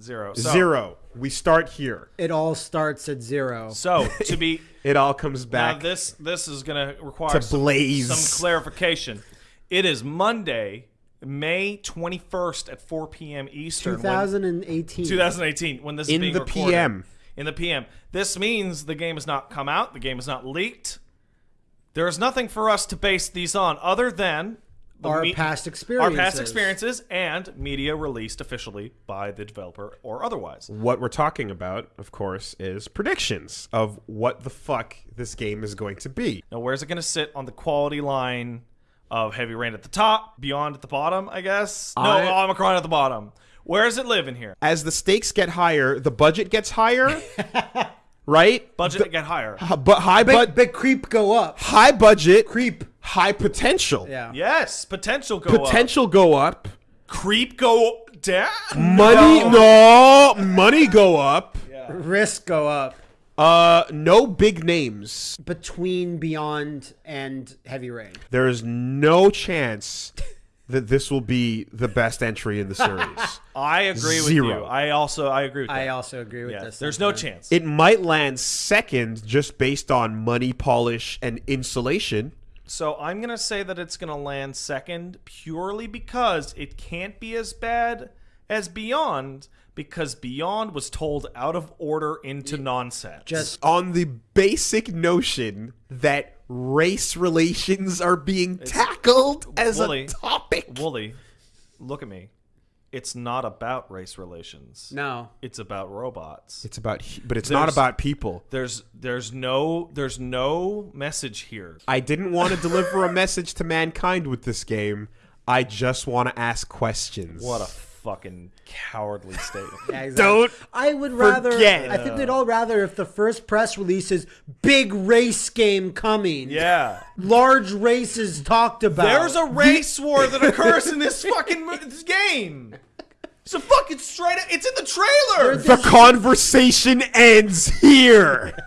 Zero. So, Zero. We start here. It all starts at zero. So to be It all comes back. now, back. this this is going to require To some, blaze. some clarification. It is Monday, May twenty first at four p.m. Eastern. 2018. 2018 when this is In being the recorded. PM. In the PM. This means the game has not come out. The game is not leaked. There is nothing for us to base these on other than the Our me- past our experiences. past experiences and media released officially by the developer or otherwise. What we're talking about, of course, is predictions of what the fuck this game is going to be. Now, where's it going to sit on the quality line of Heavy Rain at the top, Beyond at the bottom? I guess. No, I- Omikron at the bottom. Where does it live in here? As the stakes get higher, the budget gets higher, right? Budget get higher. H- But high, Big, but big creep go up. high budget, Creep. High potential. Yeah. Yes, potential go up. Potential go up. Creep go down. Money, no, money go up. Risk go up. Uh, no big names. Between Beyond and Heavy Rain. There is no chance that this will be the best entry in the series. I agree with you. I also I agree with that. I also agree with yeah, this. there's no chance. it might land second just based on money polish and insulation. So I'm gonna say that it's gonna land second purely because it can't be as bad as Beyond because Beyond was told out of order into nonsense. Just on the basic notion that race relations are being tackled as Woolie. a topic. Woolie, look at me. It's not about race relations. no. It's about robots. It's about, he- but it's not about people. There's there's no there's no message here. I didn't want to deliver a message to mankind with this game. I just want to ask questions. What a fucking cowardly statement. Yeah, exactly. Don't I would rather. forget. I think we'd all rather if the first press release is big race game coming. yeah. Large races talked about. There's a race war that occurs in this fucking game. It's a fucking straight. Up It's in the trailer. The conversation ends here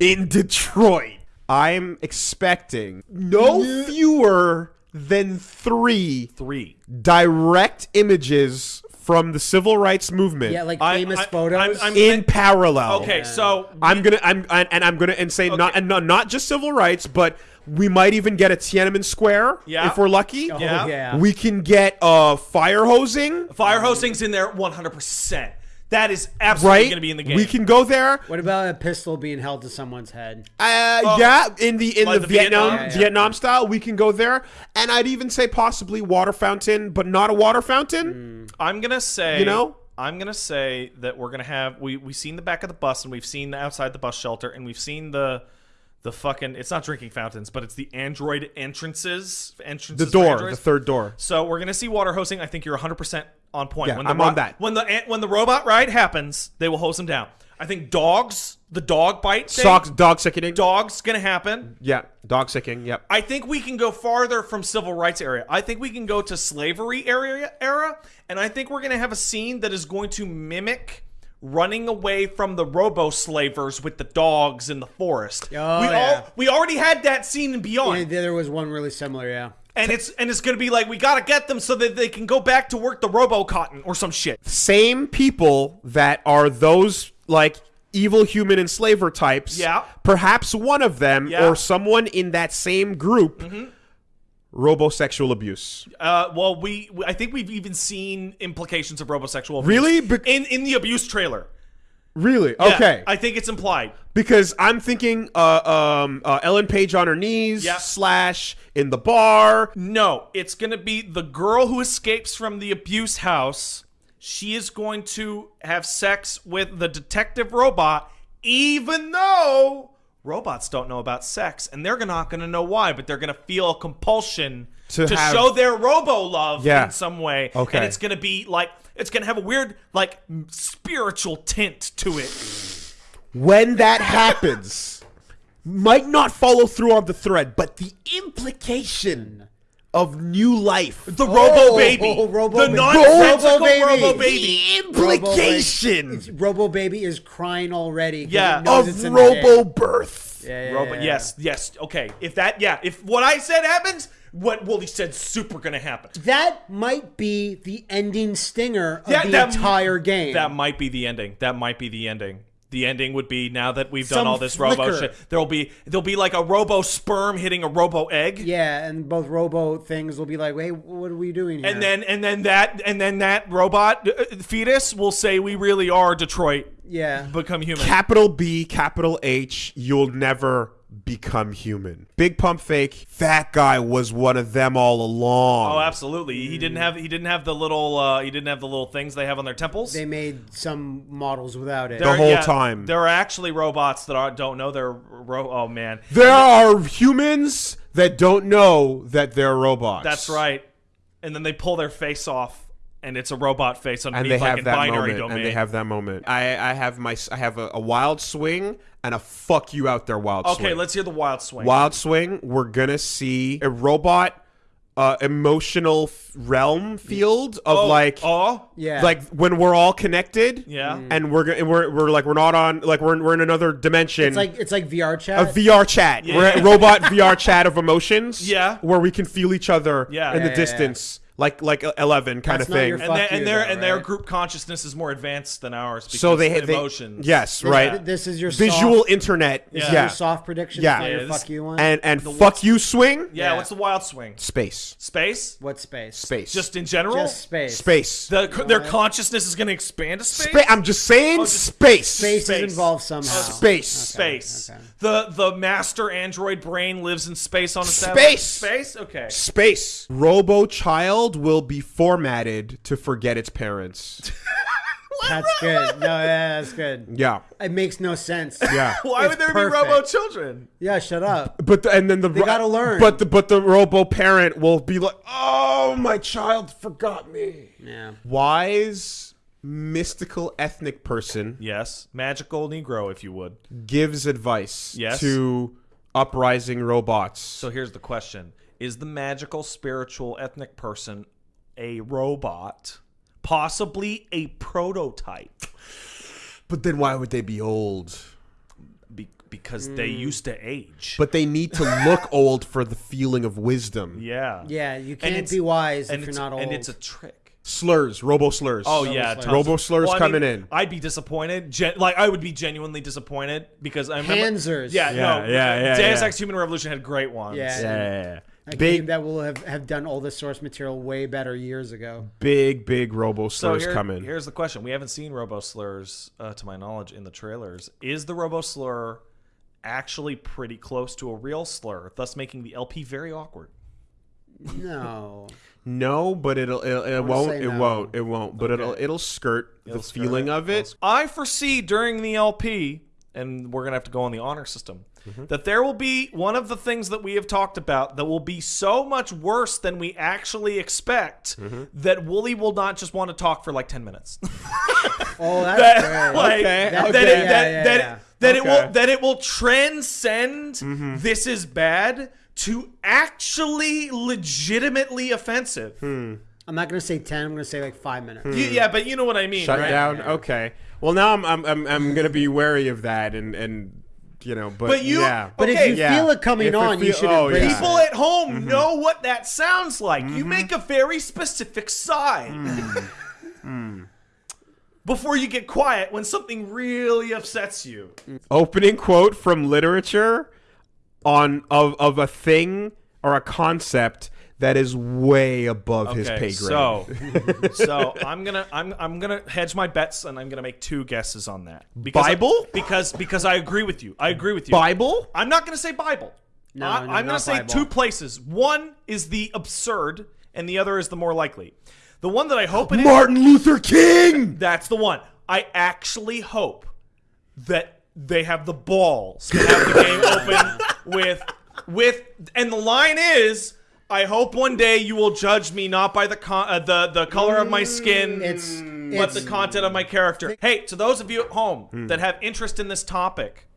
in Detroit. I'm expecting no fewer than three Three. direct images from the civil rights movement yeah, like I- famous I- photos. I'm- I'm- in parallel. Okay, so I'm gonna, I'm, and and I'm gonna, and say not, and not, not just civil rights, but we might even get a Tiananmen Square Yeah. if we're lucky. oh, yeah. yeah. We can get uh fire hosing, fire hosting's in there 100. percent That is absolutely right? going to be in the game. We can go there. what about a pistol being held to someone's head? Uh, yeah, in the in Like the, the Vietnam Vietnam? Yeah, yeah. Vietnam style, we can go there, and I'd even say possibly water fountain, but not a water fountain. I'm gonna say, You know? I'm gonna say that we're gonna have we we've seen the back of the bus and we've seen the outside the bus shelter and we've seen the the fucking it's not drinking fountains but it's the android entrances entrances The door, the third door. So we're gonna see water hosing. I think you're 100 percent on point. Yeah, when the I'm on that. When the eh, when the robot ride happens, they will hose them down. I think dogs, the dog bite thing, Socks, dog sickening. dogs gonna happen. Yeah, dog sicking. Yep. I think we can go farther from civil rights area. I think we can go to slavery area era, and I think we're going to have a scene that is going to mimic running away from the robo slavers with the dogs in the forest. Oh, we yeah. all we already had that scene in Beyond. Yeah, there was one really similar. Yeah. and it's and it's going to be like we got to get them so that they can go back to work the robo cotton or some shit. Same people that are those like evil human enslaver types. Yeah. Perhaps one of them Yeah. Or someone in that same group. Mm-hmm. Robosexual abuse. Uh, well, we, we I think we've even seen implications of robosexual abuse Really? Bec- in in the abuse trailer. Really? Yeah, Okay. I think it's implied. because I'm thinking uh, um, uh, Ellen Page on her knees, Yeah. slash in the bar. No, it's going to be the girl who escapes from the abuse house. She is going to have sex with the detective robot, even though robots don't know about sex, and they're not going to know why, but they're going to feel a compulsion To to, have- show their robo love Yeah. in some way. Okay. And it's going to be like, it's going to have a weird, like, spiritual tint to it. When that happens, might not follow through on the thread, but the implication of new life. The Robo oh, Baby. oh, Robo the Baby. nonsensical Robo Baby. Robo Baby. The implication Robo, Robo Baby is crying already. Yeah. of it's Robo birth. Yeah, yeah, Robo, yeah. yes, yes. Okay. If that, yeah, if what I said happens, what Woolie said super gonna happen. That might be the ending stinger of Yeah, the that- entire game. That might be the ending. That might be the ending. The ending would be now that we've done Some all this robo shit. There'll be there'll be like a robo sperm hitting a robo egg. yeah, and both Robo things will be like, "Hey, what are we doing here?" And then and then that and then that robot uh, fetus will say we really are Detroit. yeah, Become human. Capital B, capital H, you'll never become human. Big pump fake. That guy was one of them all along. Oh, absolutely. He didn't have he didn't have the little uh, he didn't have the little things they have on their temples. they made some models without it. The whole time. There are actually robots that are, don't know they're ro- oh man. There are humans that don't know that they're robots. That's right. And then they pull their face off and it's a robot face And underneath they like have in that binary moment. domain. And they have that moment. I, I have my I have a, a wild swing and a fuck you out there wild swing. okay, let's hear the wild swing. Wild Swing, we're gonna see a robot uh, emotional realm field of oh, like oh Yeah, like when we're all connected. yeah. And we're gonna we're, we're like we're not on like we're in, we're in another dimension. it's like it's like VR chat a. VR chat. We're a robot VR chat of emotions. Yeah. Where we can feel each other Yeah. in Yeah, the yeah, distance. Like like Eleven kind That's of thing. and, Fuck their, and you, their though, and their group consciousness is more advanced than ours because so they they emotions. Yes, This- right. This is your Visual soft, internet. this is Yeah. your soft prediction. Yeah. Yeah, your this- fuck you one. And and The fuck you swing. Yeah, Yeah. what's the wild swing? Space. Space? what space? Space. Just in general? Just space. space. the, their consciousness is going to expand to space? Spa- I'm just saying oh, just- space. Space, Space. is involved somehow. Space. Space. okay. The the master android brain lives in space on a satellite. Space. Space? Okay. Space. Robo child will be formatted to forget its parents. That's good. No, yeah, that's good. yeah. It makes no sense. Yeah. Why It's would there perfect. be robo children? Yeah, shut up. But the, and then the They gotta learn. But the but the robo parent will be like, "Oh, my child forgot me." Yeah. Wise mystical ethnic person Yes. Magical Negro, if you would. gives advice Yes. to uprising robots. So here's the question Is the magical, spiritual, ethnic person a robot? Possibly a prototype? but then why would they be old? Be- because they Hmm. used to age. But they need to look old for the feeling of wisdom. yeah. Yeah, you can't be wise if you're not old. And it's a trick. Slurs, robo slurs. Oh yeah, slurs. tons Robo slurs Well, I coming mean, in. I'd be disappointed. Gen- like I would be genuinely disappointed because I remember. Panzers. Yeah, Yeah, no. yeah, yeah, Deus yeah. Ex Human Revolution had great ones. Yeah. yeah. a game Big, that will have, have done all the source material way better years ago. big, big robo So slurs here- coming. here's the question: We haven't seen Robo Slurs, uh, to my knowledge, in the trailers. Is the Robo Slur actually pretty close to a real slur, thus making the LP very awkward? No. No, but it'll, it'll it, won't, it no. won't it won't. But it'll it'll skirt It'll the skirt feeling it. of it. I foresee during the LP, and we're gonna have to go on the honor system, Mm-hmm. that there will be one of the things that we have talked about that will be so much worse than we actually expect Mm-hmm. that Woolie will not just want to talk for like ten minutes. Oh, that's that, great. like, Okay, that, okay. that, it, Yeah, that, yeah, that, that it will that it will transcend Mm-hmm. this is bad to actually legitimately offensive. Hmm. I'm not going to say 10. I'm going to say like five minutes. You- yeah, but you know what I mean, Shut right? down. Okay. Well, now I'm I'm I'm, I'm gonna be wary of that and and you know, but, But you- yeah. But Okay, if you yeah. feel it coming If it on, you should oh, yeah. People at home Mm-hmm. know what that sounds like. You make a very specific sign. Mm. Before you get quiet when something really upsets you. opening quote from literature on of of a thing or a concept that is way above his pay grade. So, so I'm gonna I'm I'm gonna hedge my bets and I'm gonna make two guesses on that. Because Bible? because because I agree with you. I agree with you. Bible? I'm not gonna say Bible. No, I, no, I'm gonna say Bible. two places. One is the absurd, and the other is the more likely. The one that I hope it is. Martin Luther King. That's the one. I actually hope that they have the balls to have the game open with with and the line is I hope one day you will judge me not by the con- uh, the the color of my skin It's, but it's the content of my character. Hey, to those of you at home Hmm. that have interest in this topic,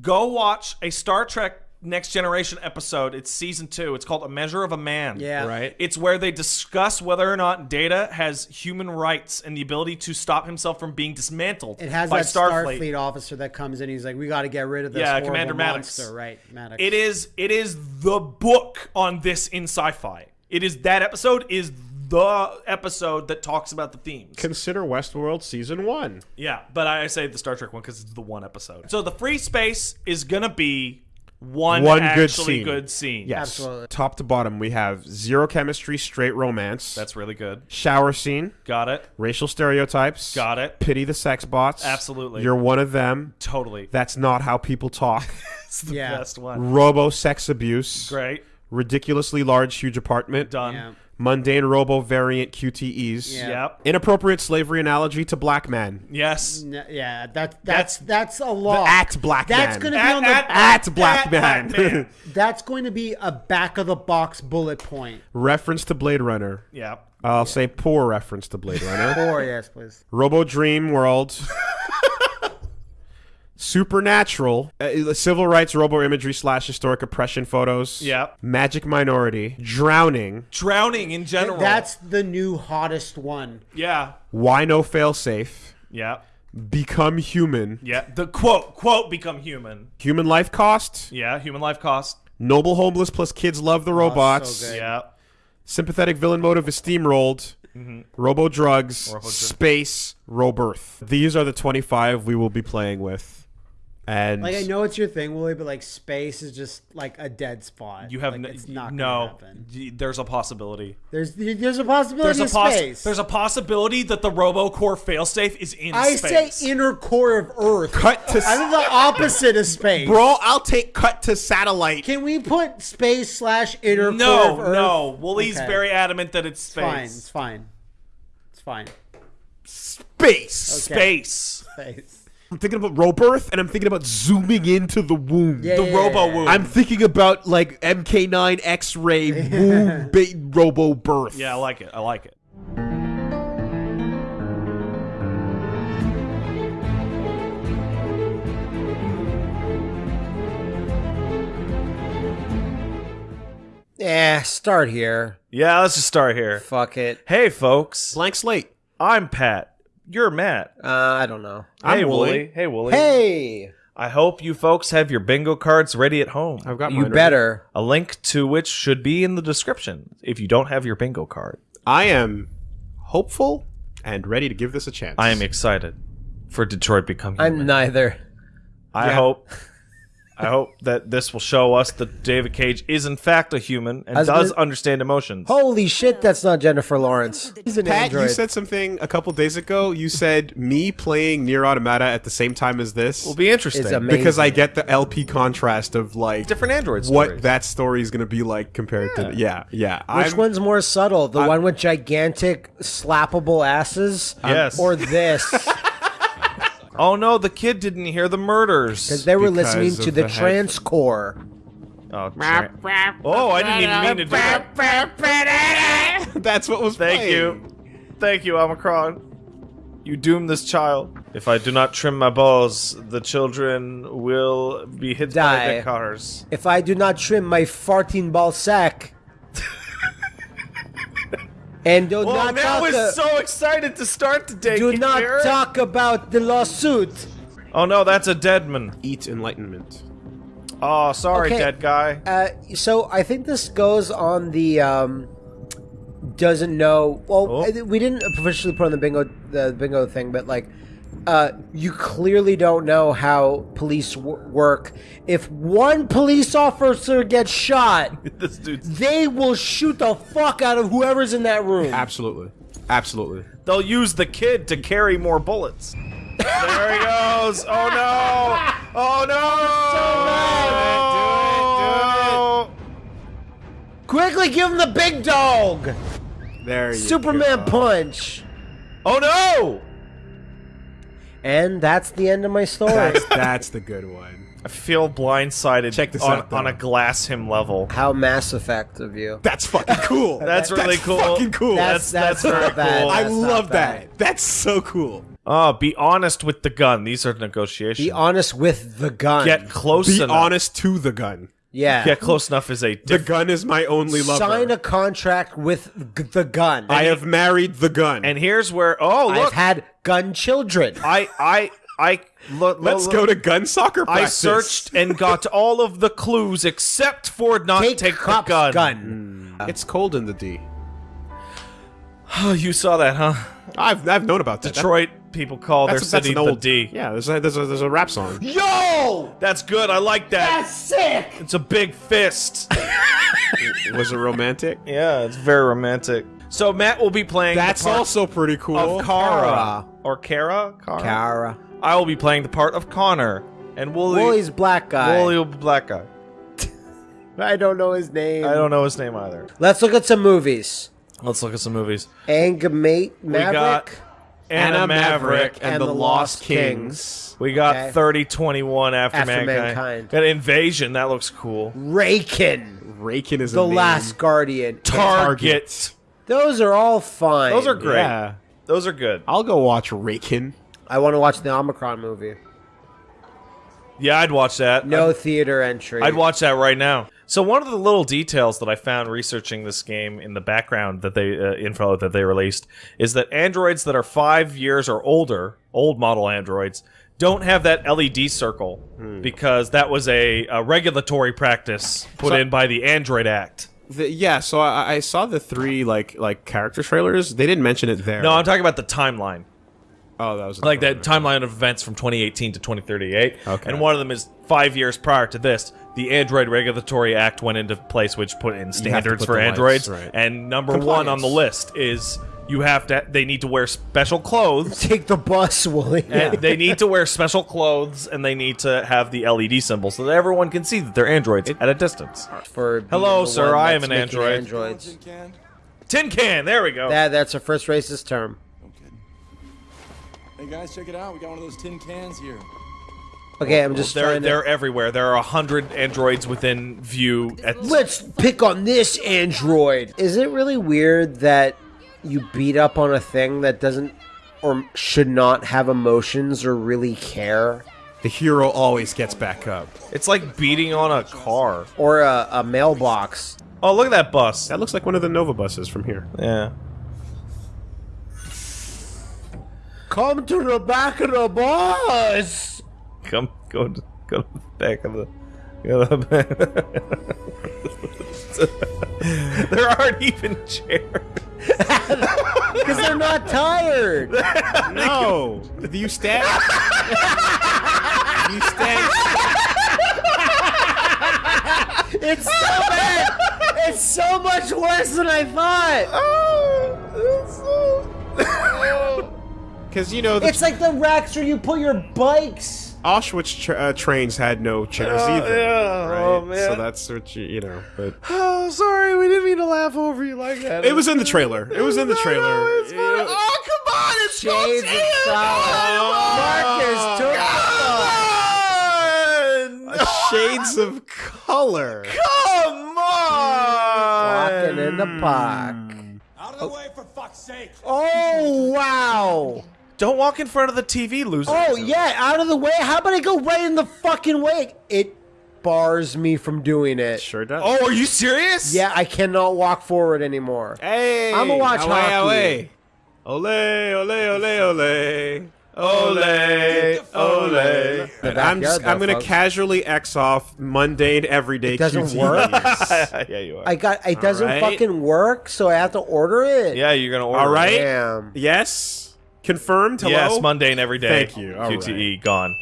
go watch a Star Trek Next Generation episode. It's season two. It's called A Measure of a Man. Yeah. Right. It's where they discuss whether or not Data has human rights and the ability to stop himself from being dismantled It has by that Starfleet. Starfleet. officer that comes in. He's like, "We got to get rid of this Yeah, Commander Maddox. monster." Right, Maddox. It is it is the book on this in sci-fi. It is that episode is the episode that talks about the themes. Consider Westworld season one. Yeah, but I say the Star Trek one because it's the one episode. So the free space is gonna be one, One good actually scene. good scene. Yes. Absolutely. Top to bottom, we have zero chemistry, straight romance. That's really good. shower scene, Got it. racial stereotypes. Got it. Pity the sex bots. Absolutely. You're one of them. Totally. That's not how people talk. it's the Yeah. best one. Robo sex abuse. Great. Ridiculously large, huge apartment. Done. Yeah. Mundane robo variant QTEs. Yeah. Yep. Inappropriate slavery analogy to black man. Yes. N- yeah, that that's that's a law. At black That's man. That's gonna be on the At black man. man. that's going to be a back of the box bullet point. reference to Blade Runner. Yep. I'll say poor reference to Blade Runner. poor, yes, please. Robo Dream World. Supernatural, uh, civil rights, robo imagery slash historic oppression photos. Yep. Magic minority, drowning. Drowning in general. That's the new hottest one. yeah. Why no failsafe? Yeah. Become human. Yeah. The quote quote become human. Human life cost. Yeah. Human life cost. Noble homeless plus kids love the robots. so. Yeah. Sympathetic villain motive is steamrolled. Robo drugs. Robo dr- space. Robirth. These are the 25 we will be playing with. And Like I know it's your thing, Willie, but like space is just like a dead spot. You have like, n- it's not no. happen. There's a possibility. There's there's a possibility There's a of poss- space. There's a possibility that the RoboCore failsafe is in I space. say inner core of Earth. cut to I'm the opposite of space. Bro, I'll take cut to satellite. Can we put space slash inner core of no, Earth? no. Woolie's Okay. very adamant that it's It's fine. space. It's fine. It's fine. Space. Okay. Space. Space. I'm thinking about Robirth and I'm thinking about zooming into the womb. Yeah, The yeah, Robo yeah. Womb. I'm thinking about like MK9 X-ray womb ba- robo birth. Yeah, I like it. I like it. Yeah, start here. Yeah, let's just start here. Fuck it. Hey, folks. Blank slate. I'm Pat. You're Matt. Uh, I don't know. I'm hey, Woolie. Hey, Woolie. Hey, I hope you folks have your bingo cards ready at home. I've got you mine ready. better. A link to which should be in the description if you don't have your bingo card. I am hopeful and ready to give this a chance. I am excited for Detroit becoming. I'm neither. I Yeah. hope I hope that this will show us that David Cage is in fact a human and was does gonna- understand emotions. Holy shit, that's not Jennifer Lawrence. He's an Pat, android. you said something a couple days ago. You said me playing NieR Automata at the same time as this will be interesting. Amazing. because I get the LP contrast of like Different androids. what that story is going to be like compared to yeah yeah. Which I'm- one's more subtle? The one with gigantic slappable asses? Yes. Or this? Oh no, the kid didn't hear the murders. Because they were Because listening to the, the head- trans core. Oh, tra- oh, I didn't even mean to do that. That's what was Thank playing. you. Thank you, Omikron. You doom this child. If I do not trim my balls, the children will be hit by the cars. If I do not trim my farting ball sack. And do Well, not man talk, was uh, so excited to start today. do you not hear talk about the lawsuit. Oh no, that's a deadman. Eat enlightenment. Oh, sorry, Okay. dead guy. Uh, so I think this goes on the um, doesn't know. Well, Oh. We didn't officially put on the bingo the bingo thing, but like, uh, you clearly don't know how police w- work. If one police officer gets shot, this they will shoot the fuck out of whoever's in that room. Absolutely, absolutely. They'll use the kid to carry more bullets. there he goes. Oh no! Oh no! Quickly, give him the big dog. There you Superman go. punch. Oh no! And that's the end of my story. That's that's the good one. I feel blindsided Check this on, out, though. on a glass him level. how Mass Effect of you. That's fucking cool. That's really cool. That's Fucking cool. That's that's that's, very not bad. cool. I That's not love bad. that. That's so cool. Oh, be honest with the gun. These are negotiations. Be honest with the gun. Get close Be enough. honest to the gun. Yeah. Get close enough is a The diff- gun is my only lover. Sign a contract with g- the gun. I have married the gun. And here's where oh I've look, had gun children. I I I look, Let's look, go to gun soccer I searched and got all of the clues except for not Take, take, cop's the gun. gun. Hmm. It's cold in the D. Oh, you saw that, huh? I've I've known about that. Detroit people call their that's, that's city an old the D. Yeah, there's a, there's a there's a rap song. Yo! That's good. I like that. That's sick! It's a big fist. Was it romantic? yeah, it's very romantic. So Matt will be playing. That's the part also pretty cool. of Kara Kara. or Kara. Kara. Kara. I will be playing the part of Connor, and Woolie. Woolie's black guy. Woolie will be black guy. I don't know his name. I don't know his name either. Let's look at some movies. Let's look at some movies. Angamate Maverick. got- Anna Maverick and, the, Lost Kings. We got Okay. 3021 after, After mankind. Mankind. Got Invasion. That looks cool. Raken. Raken is The a name. Last Guardian. Target. Those are all fine. Those are great. Yeah. Those are good. I'll go watch Raken. I want to watch the Omikron movie. Yeah, I'd watch that. No theater entry. I'd watch that right now. So one of the little details that I found researching this game in the background that they uh, info that they released is that androids that are five years or older, old model androids, don't have that LED circle because that was a, a regulatory practice put So- in by the Android Act. The, yeah, so I, I saw the three like like character trailers. They didn't mention it there. No, I'm talking about the timeline. oh, that was like that timeline of events from 2018 to 2038. Okay. And one of them is five years prior to this. The Android Regulatory Act went into place, which put in standards put for the lights, androids. right. And number one on the list is you have to. They need to wear special clothes. Take the bus, Woolie. And they need to wear special clothes, and they need to have the LED symbol so that everyone can see that they're androids at a distance. For Hello, sir, I am an android. Androids. Can? Tin can. There we go. That, that's a first racist term. No kidding. Hey guys, check it out. We got one of those tin cans here. Okay, I'm just they're trying to. they're everywhere. There are a hundred androids within view. At Let's pick on this android. Is it really weird that you beat up on a thing that doesn't or should not have emotions or really care? the hero always gets back up. it's like beating on a car. Or a, a mailbox? Oh, look at that bus. That looks like one of the Nova buses from here. Yeah. Come to the back of the bus! Come, go to, go to the back of the. Go to the back. there aren't even chairs. Because they're not tired! No, do you stand? you stand? It's so bad! It's so much worse than I thought! Oh, Because you know the It's like the racks where you put your bikes! Auschwitz tra- uh, trains had no chairs either. yeah. Right? Oh, man. So that's what you you know. But Oh, sorry, we didn't mean to laugh over you like that. it was in the trailer. It was in the trailer. it's fine. Oh, come on, it's Shades of Marcus took Shades of color. Come on! Walking in the park. Out of the way, for fuck's sake! Oh, wow! Don't walk in front of the TV, loser. Oh, yeah, out of the way. How about I go right in the fucking way? It bars me from doing it. Sure does. Oh, are you serious? Yeah, I cannot walk forward anymore. Hey, I'ma watch away, hockey. away. Ole, ole, ole, ole. Ole, ole. The I'm just, backyard, I'm gonna casually X off mundane everyday It doesn't QTEs. work? yeah, you are. I got it doesn't right. fucking work, so I have to order it. yeah, you're gonna order. All right. it. Damn. Yes. Confirmed. Hello. Yes, mundane every day. Thank you. All QTE gone.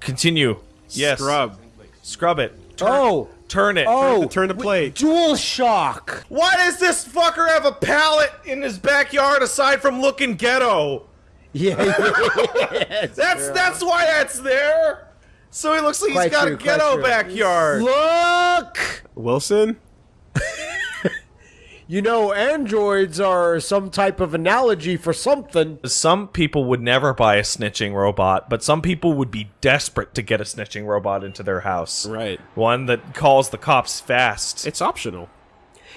Continue. Yes. Scrub. Scrub it. Turn, Oh, Turn it. oh, Turn the plate. Dual Shock. Why does this fucker have a pallet in his backyard aside from looking ghetto? Yeah, yeah. That's that's why that's there. So he looks like Quite he's got true, a ghetto backyard. Look. Wilson. You know, androids are some type of analogy for something. Some people would never buy a snitching robot, but some people would be desperate to get a snitching robot into their house. Right. One that calls the cops fast. It's optional.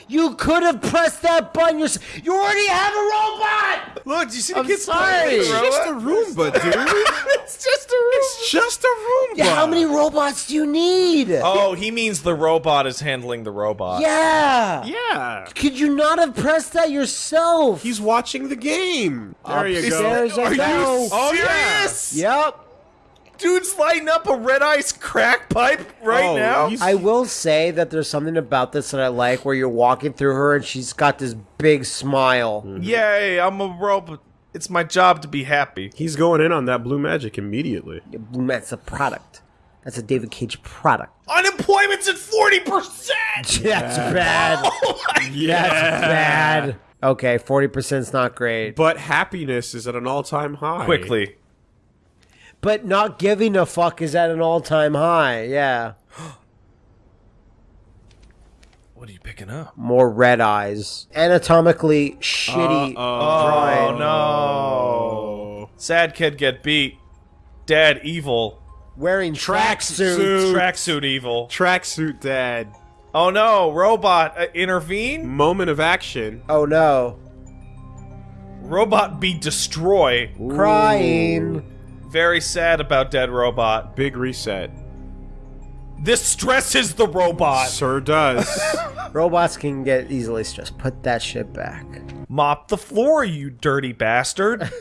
You could have pressed that button. Yourself. You already have a robot. Look, do you see I'm sorry. playing It's just a robot? Roomba, dude. It's just a room. it's just a Roomba. Yeah, how many robots do you need? Oh, he means the robot is handling the robot. Yeah. Yeah. Could you not have pressed that yourself? He's watching the game. There you go. Upstairs I go. Oh, serious? Yep. Dude's lighting up a red ice crack pipe right Oh, now. he's- I will say that there's something about this that I like where you're walking through her and she's got this big smile. Mm-hmm. Yay, I'm a robot. It's my job to be happy. He's going in on that blue magic immediately. That's a product. That's a David Cage product. Unemployment's at 40%! That's bad. Oh That's bad. Okay, 40% is not great. But happiness is at an all-time high. Quickly. But not giving a fuck is at an all time high. Yeah. What are you picking up? More red ice. Anatomically shitty Oh, drawing. no. Sad kid get beat. Dad evil. Wearing tracksuits. Tracksuit. Tracksuit evil. Tracksuit dad. Oh no, robot uh, intervene? Moment of action. Oh no. Robot be destroy. Crying. Very sad about dead robot. Big reset. This stresses the robot. Sir does. Robots can get easily stressed. Put that shit back. Mop the floor, you dirty bastard.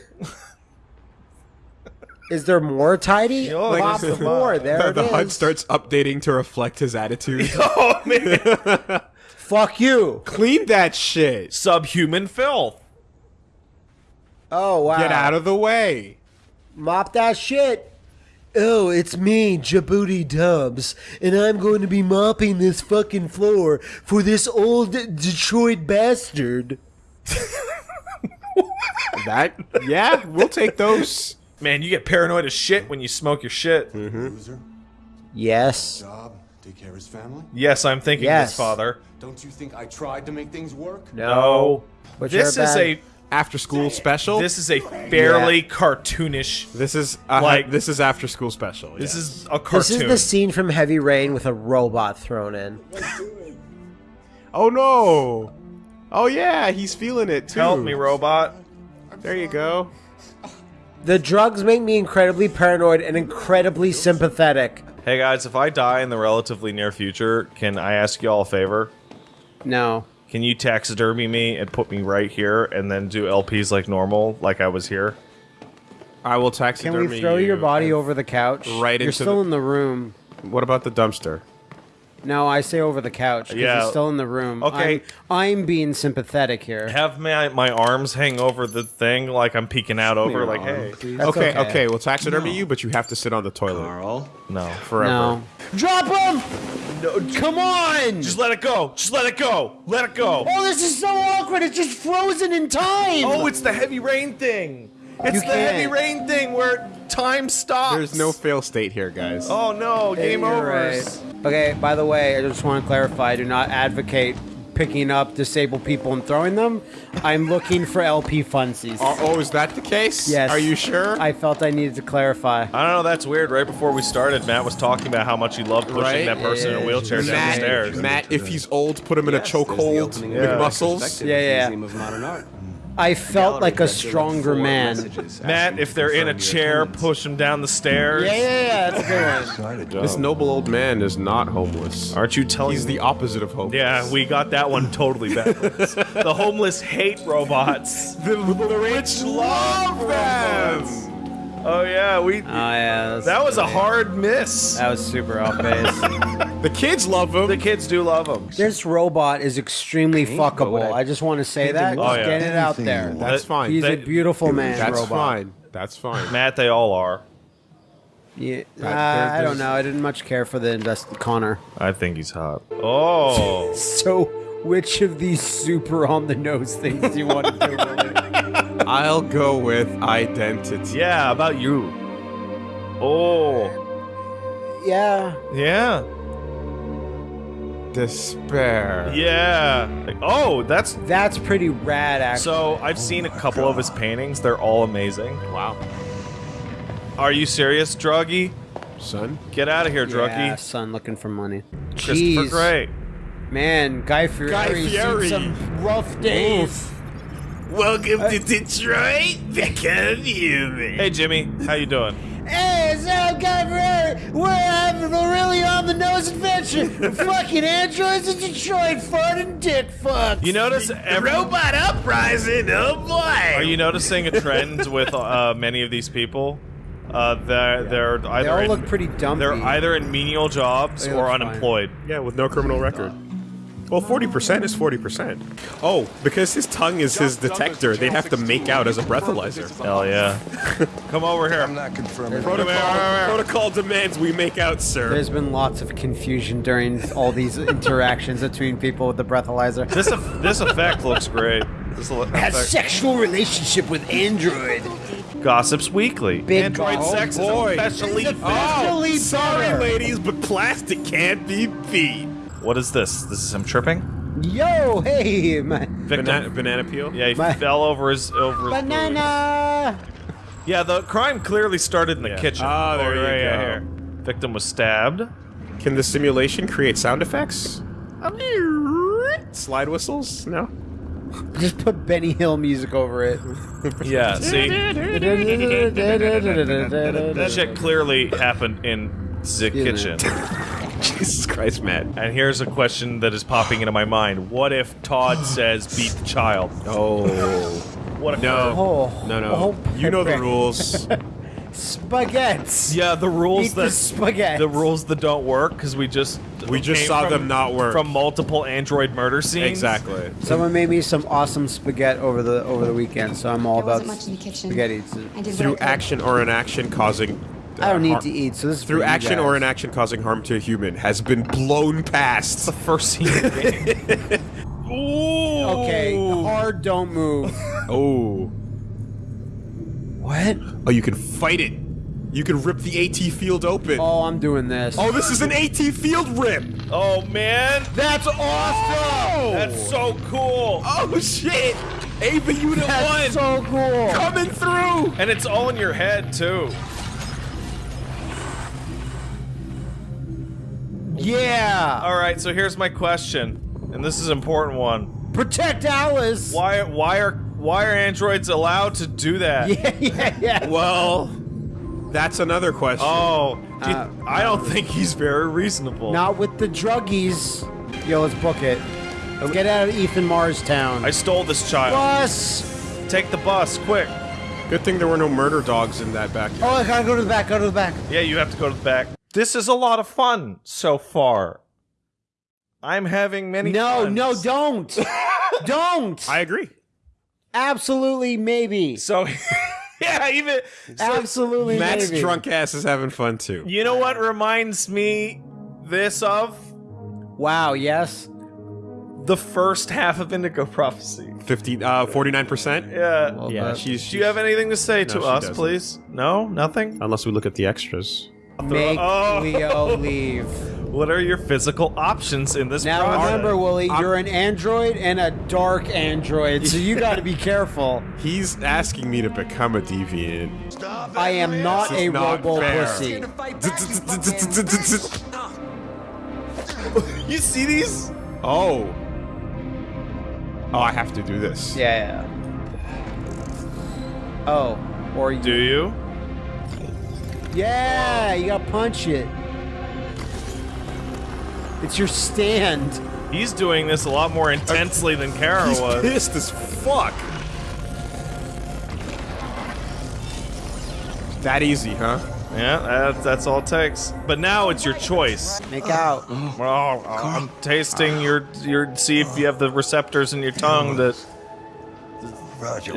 Is there more tidy? Yo, like Mop this the floor. There the it the HUD starts updating to reflect his attitude. oh man. Fuck you. Clean that shit. Subhuman filth. Oh wow. Get out of the way. Mop that shit. Oh, it's me, Djibouti Dubs, and I'm going to be mopping this fucking floor for this old Detroit bastard. That yeah, we'll take those. Man, you get paranoid as shit when you smoke your shit. Mm-hmm. Loser, Yes. job, take care of his family. Yes, I'm thinking Yes. this, father. Don't you think I tried to make things work? No. What's This is bad? a After school special. this is a fairly cartoonish. this is uh, like- this is after school special. This yes. is a cartoon. This is the scene from Heavy Rain with a robot thrown in. Oh no. Oh yeah, he's feeling it too. Help me, robot. There you go. The drugs make me incredibly paranoid and incredibly sympathetic. Hey guys, if I die in the relatively near future, can I ask you all a favor? No. Can you taxidermy me and put me right here, and then do LPs like normal, like I was here? I will taxidermy Can taxidermy we throw you your body and- over the couch? Right You're into still the- in the room. What about the dumpster? No, I say over the couch because Yeah. you're still in the room. Okay. I'm, I'm being sympathetic here. Have my my arms hang over the thing like I'm peeking out over, like hey, That's okay, okay. okay, we'll taxidermy you, but you have to sit on the toilet Carl, no, forever. No. Drop him! No, come on! just let it go, just let it go, let it go. oh, this is so awkward. It's just frozen in time. Oh, it's the heavy rain thing. It's You the heavy can't. rain thing where time stops. There's no fail state here, guys. Oh no, game You're over. right. Okay, by the way, I just want to clarify I do not advocate picking up disabled people and throwing them. I'm looking for LP funsies. Oh, oh, is that the case? Yes. Are you sure? I felt I needed to clarify. I don't know. That's weird. Right before we started, Matt was talking about how much he loved pushing Right? that person in a wheelchair down the Matt, stairs. Matt, if he's old, put him in a chokehold. McMuscles. Yeah, yeah. Museum of Modern Art. I felt like a Gallery that there were stronger man. Matt, if they're in a chair, push him down the stairs. Yeah, yeah, yeah. That's a good one. This noble old man is not homeless. Aren't you telling He's me? the opposite of homeless. Yeah, we got that one totally backwards. the homeless hate robots. The, the rich love them. Oh yeah, we. Oh yeah, that's that was a hard miss. That was super off base. The kids love them. The kids do love them. this robot is extremely fuckable. I just want to say that. Oh, Just yeah. get it out there. That's fine. He's a beautiful man. That's robot. fine. That's fine. Matt, they all are. Yeah, uh, there- I don't know. I didn't much care for the invest Connor. I think he's hot. Oh. So, which of these super on the nose things do you want to do? Willie? I'll go with identity. yeah, about you. Oh. yeah. Yeah. Despair. Yeah. Oh, that's. That's pretty rad, actually. So I've seen a couple of his paintings. They're all amazing. Wow. Are you serious, Druggy? Son. Get out of here, Druggy. yeah, son looking for money. Christopher Jeez. Gray. Man, Guy Fieri. Guy Fieri. Some rough days. Welcome to uh, Detroit. Become human. Hey, Jimmy. How you doing? Hey, it's up, Guy We're having a really on the nose adventure. fucking androids in Detroit, fun and dick fuck. You notice every Robot uprising, oh boy! Are you noticing a trend with uh, many of these people? Uh, they're they're either all in, look pretty dumb. They're either in menial jobs They or look fine. unemployed. Yeah, with no criminal record. Well, 40% is 40%. Oh, because his tongue is his detector, they'd have to make out as a breathalyzer. Hell yeah! Come over here. I'm not confirming. Protocol, protocol demands we make out, sir. There's been lots of confusion during all these interactions between people with the breathalyzer. This eff- this effect looks great. This le- Has sexual relationship with android. Gossips Weekly. Big Android goss. sex Oh, is boy. especially It's oh, bad. Sorry, ladies, but plastic can't be beat. What is this? This is him tripping. Yo, hey, my Victim. Banana, banana peel? Yeah, he My- fell over his over his booty. banana. Yeah, the crime clearly started in the Yeah. kitchen. Ah, there Oh, you right, yeah, go. here. Victim was stabbed. Can the simulation create sound effects? Slide whistles? No? Just put Benny Hill music over it. Yeah, see, that shit clearly happened in the kitchen. Jesus Christ, Matt. And here's a question that is popping into my mind: What if Todd says beat the child? Oh. What if No. Oh, No, no. oh, you know the rules. Spaghetti. Yeah, the rules Eat the that spaghetti. the rules that don't work because we just We just saw from- them not work. from multiple android murder scenes. exactly. Someone made me some awesome spaghetti over the over the weekend, so I'm all There about wasn't much in the kitchen. spaghetti. I did Through what I could. action or inaction causing. I don't uh, need to eat, so this is Through for you action or guys. inaction causing harm to a human has been blown past. The first scene. of the game. Ooh. Okay, hard, don't move. Oh. what? Oh, you can fight it. You can rip the AT field open. Oh, I'm doing this. Oh, this is an AT field rip. Oh man, That's awesome. that's so cool. Oh shit! Eva Unit that's 1 so cool. coming through! And it's all in your head too. Yeah. All right, so here's my question, and this is an important one. Protect Alice. Why why are why are androids allowed to do that? Yeah, yeah, yeah. Well, that's another question. Oh, do you- Uh, I don't think he's very reasonable. Not with the druggies. Yo, let's book it. Let's get out of Ethan Mars town. I stole this child. Bus. Take the bus, quick. Good thing there were no murder dogs in that backyard. Oh, I gotta go to the back. Go to the back. Yeah, you have to go to the back. This is a lot of fun so far. I'm having many. No, funs. no, don't. don't. I agree. Absolutely, maybe. So, yeah, even so, Absolutely, Matt's maybe. drunk ass is having fun too. You know what reminds me this of Wow. Yes. the first half of Indigo Prophecy. 50, uh, 49%? Yeah. Well, Yeah, but- she's. Do you have anything to say to us, doesn't. please? No, nothing. Unless we look at the extras. Make Oh. Leo leave. What are your physical options in this Now project? remember, Woolie, you're an android and a dark android, so you got to be careful. He's asking me to become a deviant. I am not a not robo fair. pussy. you see these? oh. Oh, I have to do this. Yeah. Oh, or you. Do you? Yeah, you gotta punch it. It's your stand. He's doing this a lot more intensely than Kara He's was. pissed as fuck. That easy, huh? Yeah, that, that's all it takes. But now it's your choice. Make out. Well, I'm tasting your your. See if you have the receptors in your tongue that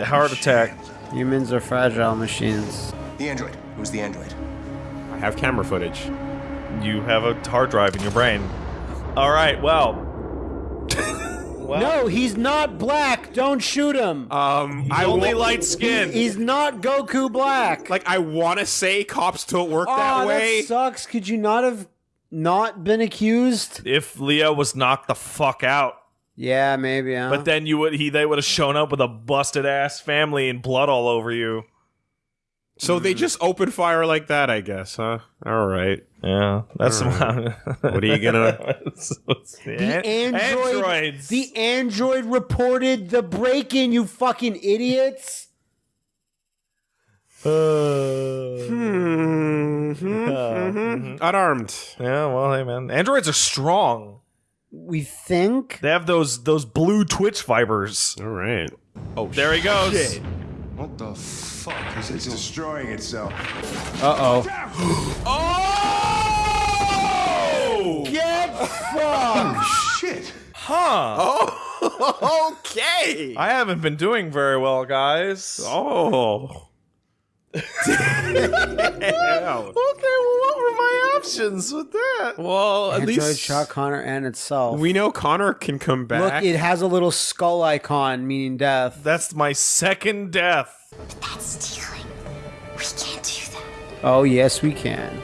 heart attack. Humans are fragile machines. The android. Who's the android? Have camera footage. You have a hard drive in your brain. All right. Well. well No, he's not black. Don't shoot him. Um, I only light skinned. he's not Goku black. Like, I want to say cops don't work oh, that way. sucks. Could you not have not been accused? if Leo was knocked the fuck out, Yeah, maybe. Huh? but then you would he they would have shown up with a busted ass family and blood all over you. So they hmm. just open fire like that, I guess, huh? All right. Yeah, that's What What are you gonna- the android, androids. the android reported the break-in. You fucking idiots. Uh, hmm. Mm-hmm. Unarmed. Yeah, well, hey man, androids are strong. We think. They have those those blue twitch fibers. All right. Oh, There he oh, goes. shit. What the fuck is it? It's destroying itself. Uh oh. Oh! Get fucked. Shit. Huh. Oh, okay. I haven't been doing very well, guys. Oh. Okay, well, what were my options with that? Well, at Android least shot Connor and itself. we know Connor can come back. Look, it has a little skull icon meaning death. That's my second death. But that's stealing. We can't do that. Oh yes, we can.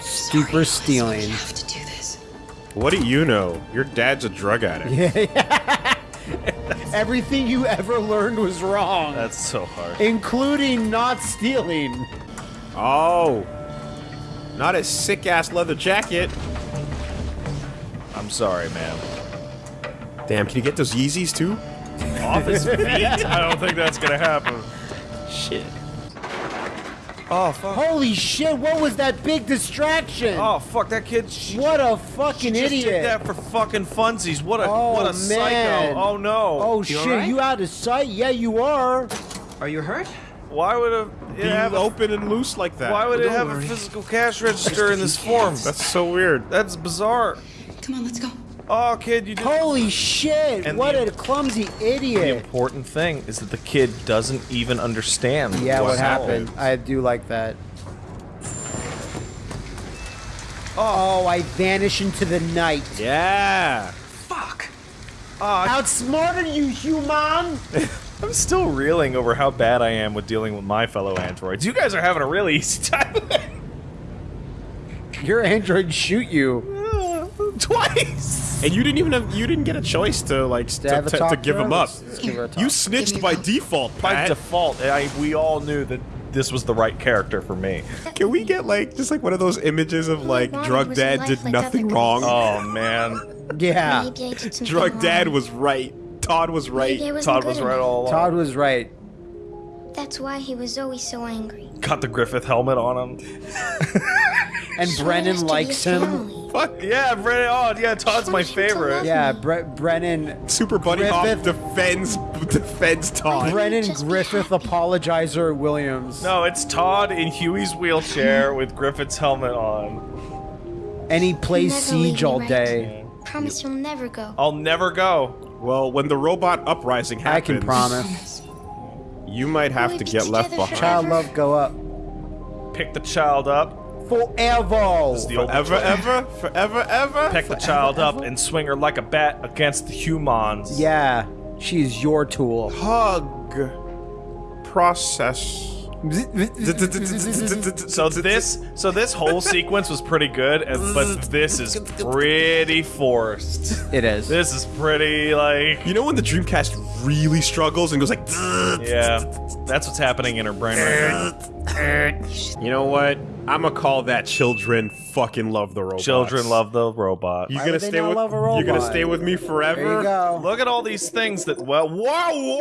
Sorry, Steeper stealing. We have to do this. what do you know? Your dad's a drug addict. Everything you ever learned was wrong, That's so hard. including not stealing. Oh. Not a sick ass leather jacket. I'm sorry, man. Damn, can you get those Yeezys too? Off his feet? I don't think that's gonna happen. Shit. Oh fuck. Holy shit! What was that big distraction? Oh fuck, that kid. She, what a she fucking just did idiot! that for fucking funsies. What a Oh, what a man. psycho. Oh no. oh shit! You out of sight? Yeah, you are. Are you hurt? Why would a it Be have open and loose like that. why would it have worry. a physical cash register in this form? That's so weird. That's bizarre. Come on, let's go. Oh, kid, you did. Holy shit! And what the- a clumsy idiot! The important thing is that the kid doesn't even understand. Yeah, what what's happened? I do like that. Oh. oh, I vanish into the night. Yeah. Fuck. Ah. Outsmarted you, human! I'm still reeling over how bad I am with dealing with my fellow androids. You guys are having a really easy time. Your androids shoot you. Twice. And you didn't even have you didn't get a choice to like Did to, I have a to, to give him up. Let's- let's give her a talk. You snitched by call. default, By Pat. default, I, we all knew that this was the right character for me. Can we get like just like one of those images of like drug dad did like nothing wrong? Oh man, yeah. Maybe I did something drug dad wrong. was right. Todd was right. Maybe I wasn't Todd was right all along. Todd was right. That's why he was always so angry. got the Griffith helmet on him. And Showed Brennan likes him. family. Fuck yeah, Brennan. Oh yeah, Todd's my wanted to favorite. Yeah, Bre- Brennan. Super Buddy Hop Griffith- defends defends Todd. Brennan Griffith apologizer Williams. No, it's Todd in Huey's wheelchair with Griffith's helmet on. And he plays Never Siege me, all right? day. Promise you'll never go. I'll never go. Well, when the robot uprising happens, I can promise. you might have to get left behind. Child love go up. Pick the child up. Forever. The Forever, ever, forever, ever. Pick the child up and swing her like a bat against the humans. Yeah, she's your tool. Hug. Process. So this, so this whole sequence was pretty good, and- but this is pretty forced. It is. This is pretty like, You know when the Dreamcast really struggles and goes like, yeah, that's what's happening in her brain right now. you know what? I'm gonna call that children fucking love the robots. Children love the robot. You Why gonna would they stay not with? love a You're gonna stay with me forever. There you go. Look at all these things that well, Whoa! wow,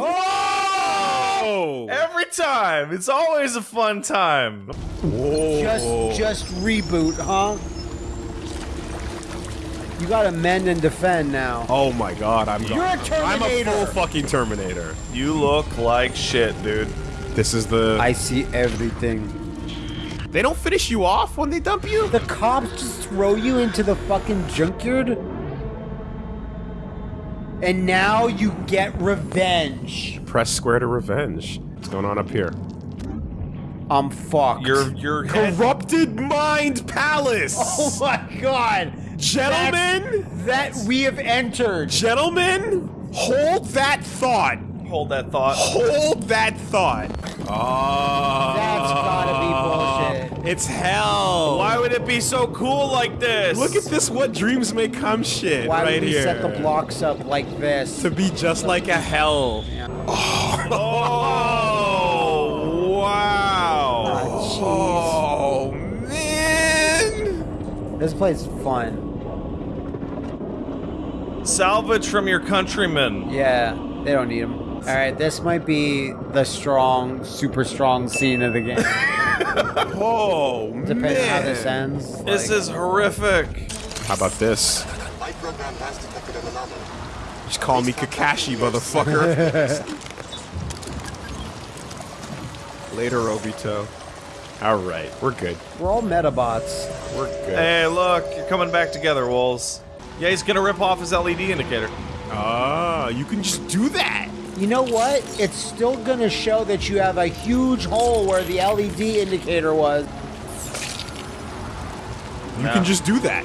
wow, Every time, it's always a fun time. Just, just reboot, huh? You gotta mend and defend now. Oh my god, I'm You're a I'm a full fucking Terminator. You look like shit, dude. This is the. I see everything. they don't finish you off when they dump you. The cops just throw you into the fucking junkyard? And now you get revenge. Press square to revenge. What's going on up here? I'm fucked. Your your head, Corrupted Mind Palace. Oh my god! Gentlemen, That we have entered. gentlemen, hold that thought. Hold that thought. Hold that thought. Oh, That's gotta be bullshit. It's hell. Why would it be so cool like this? Look at this. What dreams may come shit Why right would we here. set the blocks up like this? to be just like a hell. Oh wow! Ah, oh man. This place is fun. Salvage from your countrymen. Yeah, they don't need them. All right, this might be the strong, super strong scene of the game. Oh Depending on how this ends. This like- is horrific. How about this? Just call me Kakashi, motherfucker. Later, Obito. All right, we're good. We're all Metabots. We're good. Hey, look, you're coming back together, Wolves. Yeah, he's gonna rip off his LED indicator. Ah, you can just do that. You know what? It's still gonna show that you have a huge hole where the LED indicator was, You can just do that.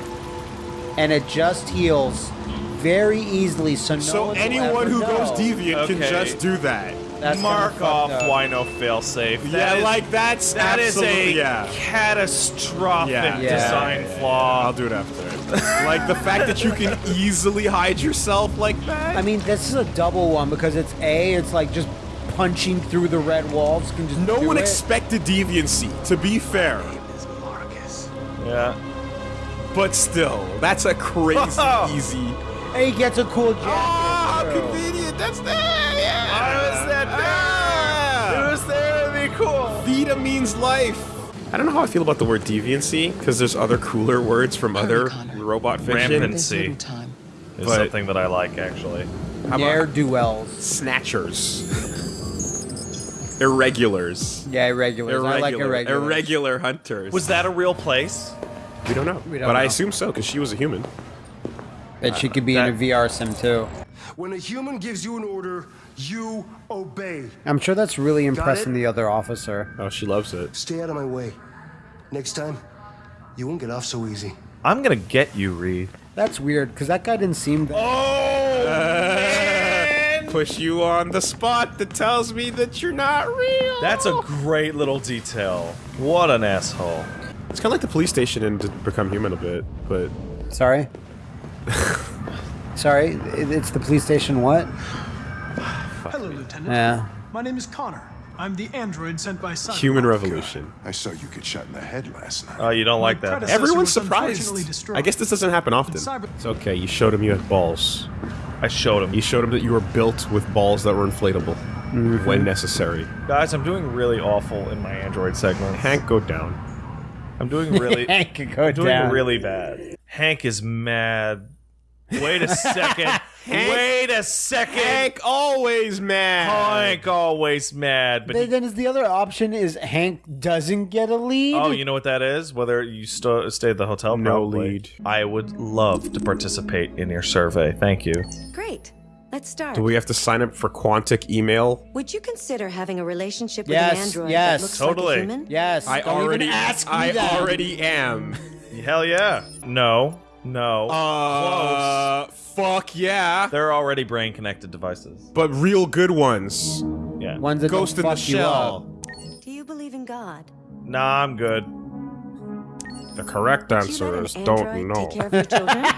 and it just heals very easily. So no So anyone who know. goes deviant can just do that. That's Mark kinda off fucked up. Wino failsafe. yeah, That is- like that's that is a yeah. catastrophic Yeah. Yeah. design I'll do it after. Like the fact that you can easily hide yourself like that. I mean, this is a double one because it's a. It's like just punching through the red walls. Can just no do one it. expected deviancy. To be fair, Yeah. but still, that's a crazy easy. And he gets a cool jacket. Ah, too. convenient. That's there. Yeah. Why was that there? It was there to be cool. Vita means life. I don't know how I feel about the word deviancy because there's other cooler words from other robot fiction. Rampancy is But- something that I like, actually. How Ne'er about do wells. snatchers? Irregulars. Yeah, irregulars. I like Irregular. irregulars. Irregular hunters. Was that a real place? We don't know. We don't but I know. assume so because she was a human. Bet she could be in a That- VR sim too. When a human gives you an order, you obey. I'm sure that's really impressing the other officer. Oh, she loves it. Stay out of my way. Next time, you won't get off so easy. I'm gonna get you, Reed. That's weird because that guy didn't seem. That- oh, Push you on the spot that tells me that you're not real. That's a great little detail. What an asshole. It's kind of like the police station in to Become Human a bit, but Sorry. Sorry, it's the police station. What? Hello, Lieutenant. Yeah. My name is Connor. I'm the android sent by Cyberpunk. Human Revolution. I saw you get shot in the head last night. Oh, you don't like My that? Everyone's surprised. I guess this doesn't happen often. It's okay. You showed him you had balls. I showed him. You showed him that you were built with balls that were inflatable mm-hmm. when necessary. Guys, I'm doing really awful in my Android segment. Hank, go down. I'm doing really. Hank could go I'm doing down. really bad. Hank is mad. Wait a second. Wait a second. Hank always mad. Hank always mad, but Then, he- then is the other option is Hank doesn't get a lead. oh, you know what that is? Whether you st- stay at the hotel, No probably. lead. I would love to participate in your survey. Thank you. Great. Let's start. Do we have to sign up for Quantic email? Would you consider having a relationship with Yes, an android yes. that looks Totally. like a human? Yes. I don't already even ask me I that. already am. Hell yeah. No. No. Uh, fuck yeah. They're already brain connected devices. But real good ones. Yeah. Ones that Ghost in the shell. Do you believe in God? Nah, I'm good. The correct answer let is an don't know. take care of your children?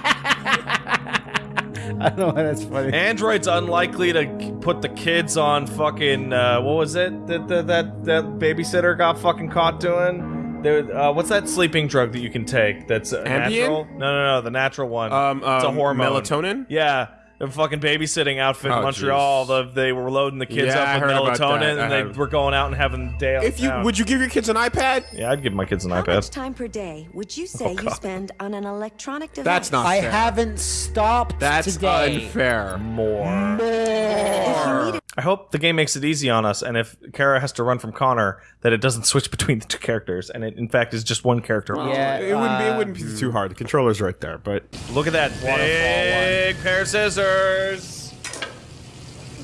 I don't know why that's funny. Android's unlikely to put the kids on fucking uh, what was it that that that, that babysitter got fucking caught doing? There, uh, what's that sleeping drug that you can take? That's uh, natural. No, no, no, the natural one. Um, it's a um, hormone. melatonin? Yeah, the fucking babysitting outfit in Oh, Montreal. The, they were loading the kids Yeah, up with melatonin, and they were going out and having the day. out If you town. would you give your kids an iPad? Yeah, I'd give my kids an How much iPad. time per day would you say you spend on an electronic device? That's not fair. I fair. haven't stopped That's today. unfair. More. If you needed I hope the game makes it easy on us, and if Kara has to run from Connor, that it doesn't switch between the two characters, and it in fact is just one character. Yeah, it wouldn't be. It uh, wouldn't be too hard. The controller's right there, but Look at that big pair of scissors.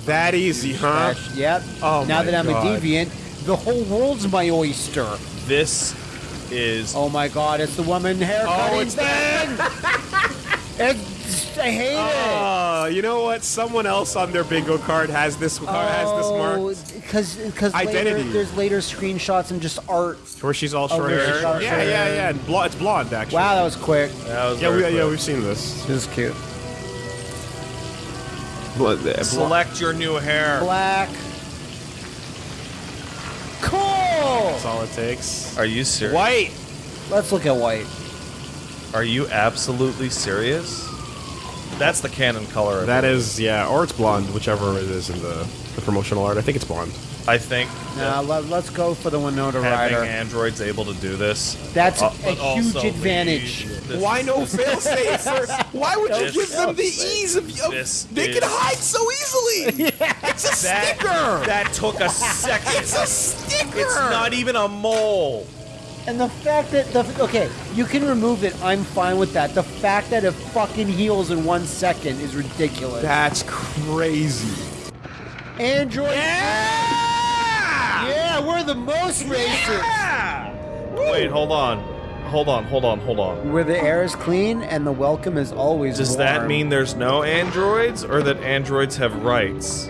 That easy, huh? Yep. Oh now my that I'm God. a deviant, the whole world's my oyster. This is Oh my god, it's the woman haircutting Oh, it's thing. it's, I hate it. Oh, you know what? Someone else on their bingo card has this card has this oh, mark. because because later, Identity. there's later screenshots and just art. Where she's all Oh, short hair. short Yeah, yeah, yeah. And blo- it's blonde actually. Wow, that was quick. that was Yeah, very we, yeah, we've seen this. This is cute. Blo- Select your new hair. Black. Cool. That's all it takes. Are you serious? White. Let's look at white. Are you absolutely serious? That's the canon color. Of That it. is, yeah, or it's blonde, whichever it is in the, the promotional art. I think it's blonde. I think Nah, let, us go for the Winona having Ryder. androids able to do this. That's uh, a huge advantage. the- Why no failsafe? for- Why would you give them the ease of? of This they can hide so easily. Yeah. It's a That, sticker. that took a second. it's a sticker. It's not even a mole. And the fact that the okay, you can remove it. I'm fine with that. The fact that it fucking heals in one second is ridiculous. That's crazy. Android. Yeah! Yeah, we're the most racist. Wait, hold on. Hold on, hold on, hold on. Where the air is clean and the welcome is always Does warm. that mean there's no androids or that androids have rights?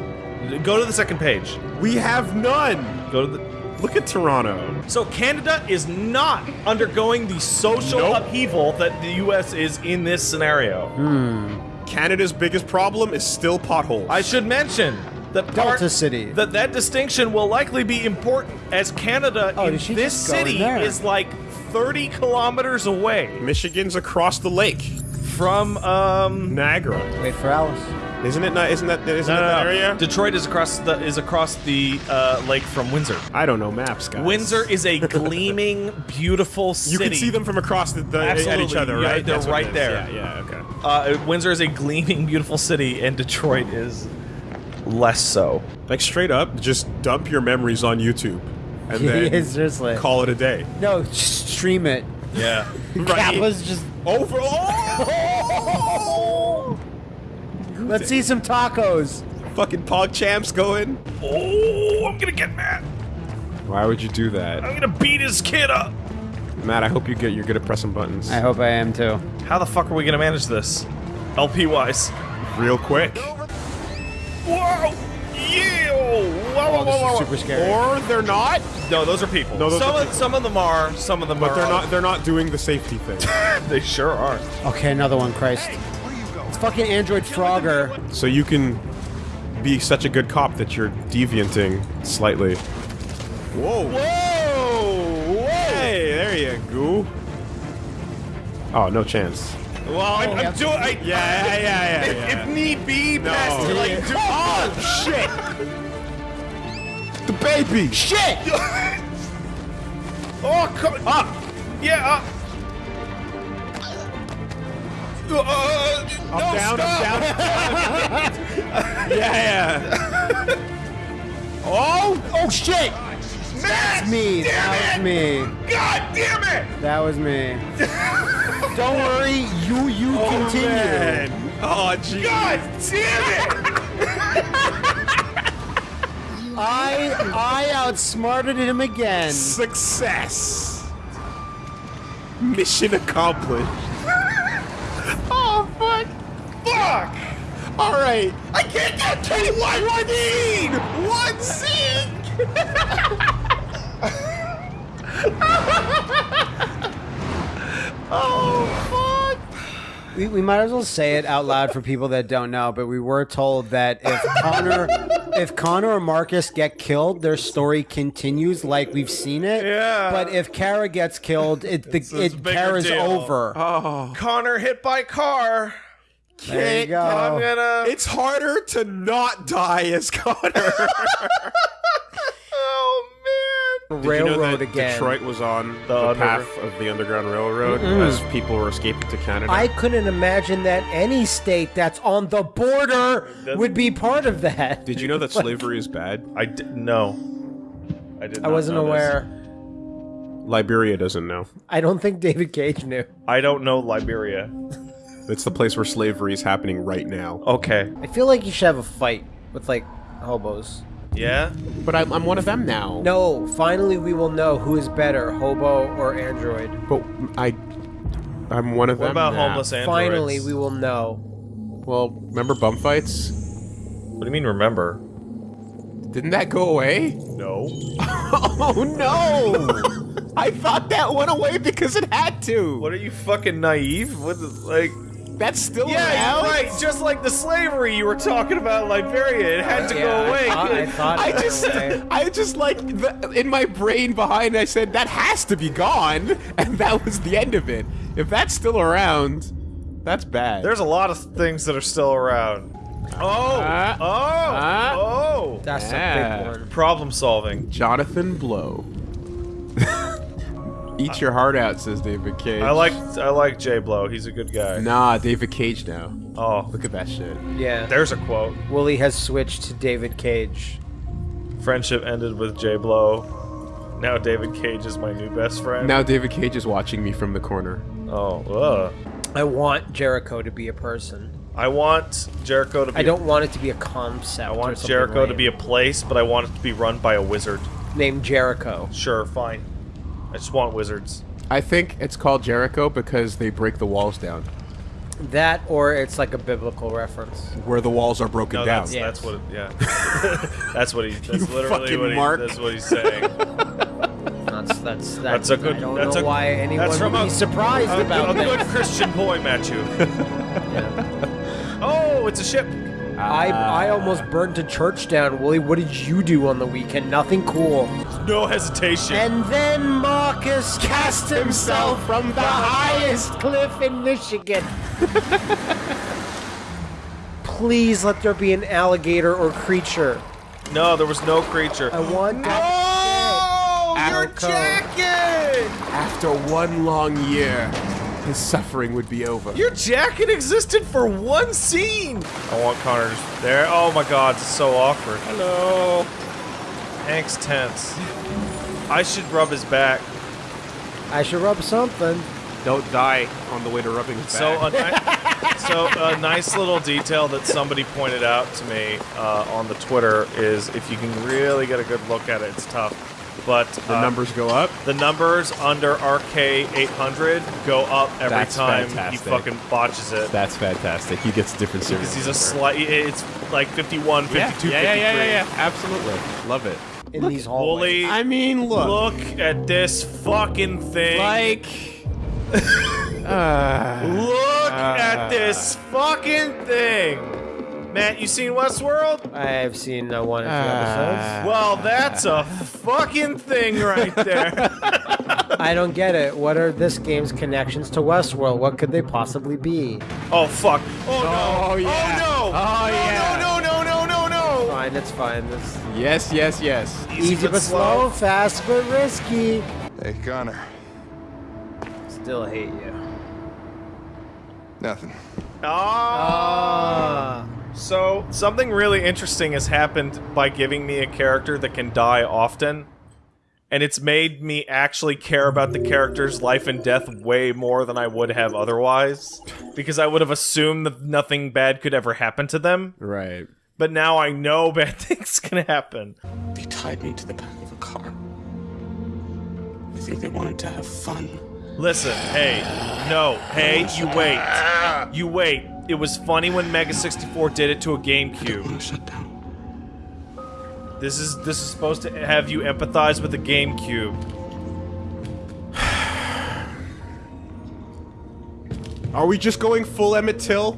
Go to the second page. We have none. Go to the Look at Toronto. So Canada is not undergoing the social Nope. upheaval that the US is in this scenario. Hmm. Canada's biggest problem is still potholes. I should mention that part, Delta City. that that distinction will likely be important as Canada Oh, in this just in city there? is like 30 kilometers away Michigan's across the lake. from um Niagara. Wait for Alice. Isn't it not? Isn't that? Isn't no, it no, that no. area? Detroit is across the is across the uh, lake from Windsor. I don't know maps, guys. Windsor is a gleaming, beautiful city. You can see them from across the, the at each Absolutely, other, yeah, right? they're That's right there. Yeah, yeah, okay. Uh, Windsor is a gleaming, beautiful city, and Detroit is less so. Like straight up, just dump your memories on YouTube, and Yeah, then seriously. call it a day. No, just stream it. Yeah. Kappa's just. Over. Oh! Let's see some tacos. Fucking Pog Champs going. oh, I'm gonna get mad. Why would you do that, I'm gonna beat his kid up. Matt? I hope you get you're good at pressing buttons. I hope I am too. How the fuck are we gonna manage this? LP wise. Real quick. Whoa! Yeah! Whoa, whoa, Oh, this whoa, is whoa. super scary. Or they're not, No, those are people. No, those some are of some of them are. Some of them but are. they're not. They're not doing the safety thing. They sure are. Okay, another one, Christ. It's fucking Android Frogger. so you can be such a good cop that you're devianting slightly. Whoa. Whoa! Whoa! Hey, there you go. Oh, no chance. Well, I'm, I'm doing. I, Yeah, yeah, yeah, if, yeah. if need be, No. past like do, Oh shit! The baby! Shit! Oh, come up! Yeah, up! Uh, uh, Up, no, down, stop. up, down. yeah, yeah. Oh! Oh shit! Matt, Me. Damn That it! was me. God damn it! That was me. Don't worry, you you oh, continue. Man. Oh, jeez. God damn it! I I outsmarted him again. Success. Mission accomplished. oh, fuck. Fuck! All right. I can't get K1 One zinc! oh, fuck! We, we might as well say it out loud for people that don't know, but we were told that if Connor if Connor or Marcus get killed, their story continues like we've seen it. Yeah. But if Kara gets killed, it the It's- it's a it bigger Kara's deal. over. Oh. Connor hit by car. there you go. I'm gonna. It's harder to not die as Connor. man. Did you know that again. Detroit was on The the, under- path of the Underground Railroad mm-hmm. as people were escaping to Canada? I couldn't imagine that any state that's on the border would be part of that. Did you know that slavery is bad? I did no. I did. I wasn't know this. aware. Liberia doesn't know. I don't think David Cage knew. I don't know Liberia. It's the place where slavery is happening right now. Okay. I feel like you should have a fight with like hobos. Yeah. But I'm, I'm one of them now. No, finally we will know who is better, hobo or android. But I, I'm one of What them about now. homeless androids? Finally we will know. Well, remember bum fights? What do you mean? Remember? Didn't that go away? No. Oh no! I thought that went away because it had to. What are you fucking naive? What like? That's still Yeah, around? you're right. Just like the slavery you were talking about in Liberia, it had to Yeah, go away. I thought, I thought I it went just, away. I just like the, in my brain behind. I said that has to be gone, and that was the end of it. If that's still around, that's bad. There's a lot of things that are still around. Oh, Ah. oh, Ah. oh. That's Yeah. a big one. Problem solving. Jonathan Blow. Eat your heart out, says David Cage. I like I like Jay Blow. He's a good guy. Nah, David Cage now. Oh, Look at that shit. Yeah. there's a quote. Woolie has switched to David Cage. Friendship ended with Jay Blow. Now David Cage is my new best friend. Now David Cage is watching me from the corner. Oh, ugh. I want Jericho to be a person. I want Jericho to be. I don't want it to be a concept. I want something Jericho to be a place, but I want it to be run by a wizard. named Jericho. Sure, fine. I just want wizards. I think it's called Jericho because they break the walls down. That or it's like a biblical reference. Where the walls are broken No, down. that's, Yes. that's what. It, yeah, that's what he. That's You literally fucking what he. Mark. That's what he's saying. That's that's that's, That's a good- I don't that's know a- why anyone that's from would a- be surprised a, about a good. Christian boy, Matthew. Yeah. Oh, it's a ship. I I almost burned a church down. Willie, what did you do on the weekend? Nothing cool. No hesitation. And then Marcus cast himself from the highest cliff in Michigan. Please let there be an alligator or creature. no, there was no creature. I want that. Oh, your Jericho. jacket! After one long year, his suffering would be over. Your jacket existed for one scene. I want Connor just there. Oh my God, it's so awkward. Hello. Hank's tense. I should rub his back. I should rub something. Don't die on the way to rubbing his So a, back. so a nice little detail that somebody pointed out to me uh, on the Twitter is if you can really get a good look at it, it's tough. But the uh, numbers go up. the numbers under RK 800 go up every That's time fantastic. he fucking botches it. That's fantastic. He gets different series. Because he's a slight. It's like 51, 52, yeah, 53. yeah, yeah, yeah, yeah, yeah. Absolutely. Love it. In these hallways. Woolie, I mean, look. look at this fucking thing. Like. uh, look at this fucking thing. Matt, you seen Westworld? I've seen uh, one or two Ah. episodes. Well, that's a fucking thing right there. I don't get it. What are this game's connections to Westworld? What could they possibly be? oh fuck. Oh no. Oh, yeah. Oh no. Oh, no, yeah. No no no no no no. Fine, it's fine. It's yes, yes, yes. easy, but slow, fast but risky. Hey, Connor. Still hate you. Nothing. Ah. So, something really interesting has happened by giving me a character that can die often. And it's made me actually care about the character's life and death way more than I would have otherwise. Because I would have assumed that nothing bad could ever happen to them. Right. But now I know bad things can happen. They tied me to the back of a car. I think they wanted to have fun. Listen, hey, no, hey, you wait. You wait. It was funny when Mega 64 did it to a GameCube. Want to shut down. This is this is supposed to have you empathize with the GameCube. Are we just going full Emmett Till?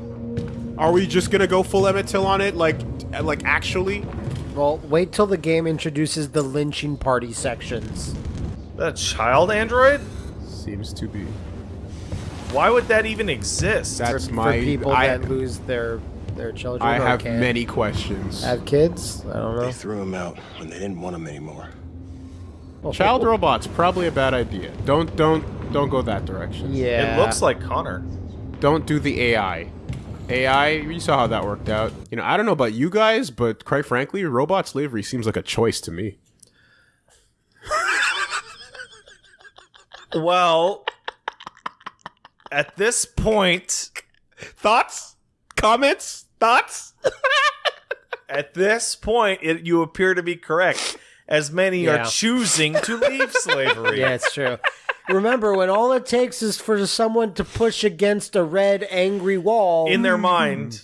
Are we just gonna go full Emmett Till on it? Like, like actually? Well, wait till the game introduces the lynching party sections. That child android? Seems to be. Why would that even exist? That's for, my. for people I, that lose their their children. I have can't many questions. have kids. I don't know. They threw him out when they didn't want them anymore. Child robots probably a bad idea. Don't don't don't go that direction. Yeah. It looks like Connor. Don't do the AI. AI, you saw how that worked out. You know, I don't know about you guys, but quite frankly, robot slavery seems like a choice to me. Well, at this point, Thoughts? Comments? Thoughts? at this point, it, you appear to be correct, as many Yeah. are choosing to leave slavery. Yeah, it's true. Remember, when all it takes is for someone to push against a red, angry wall In their hmm. mind,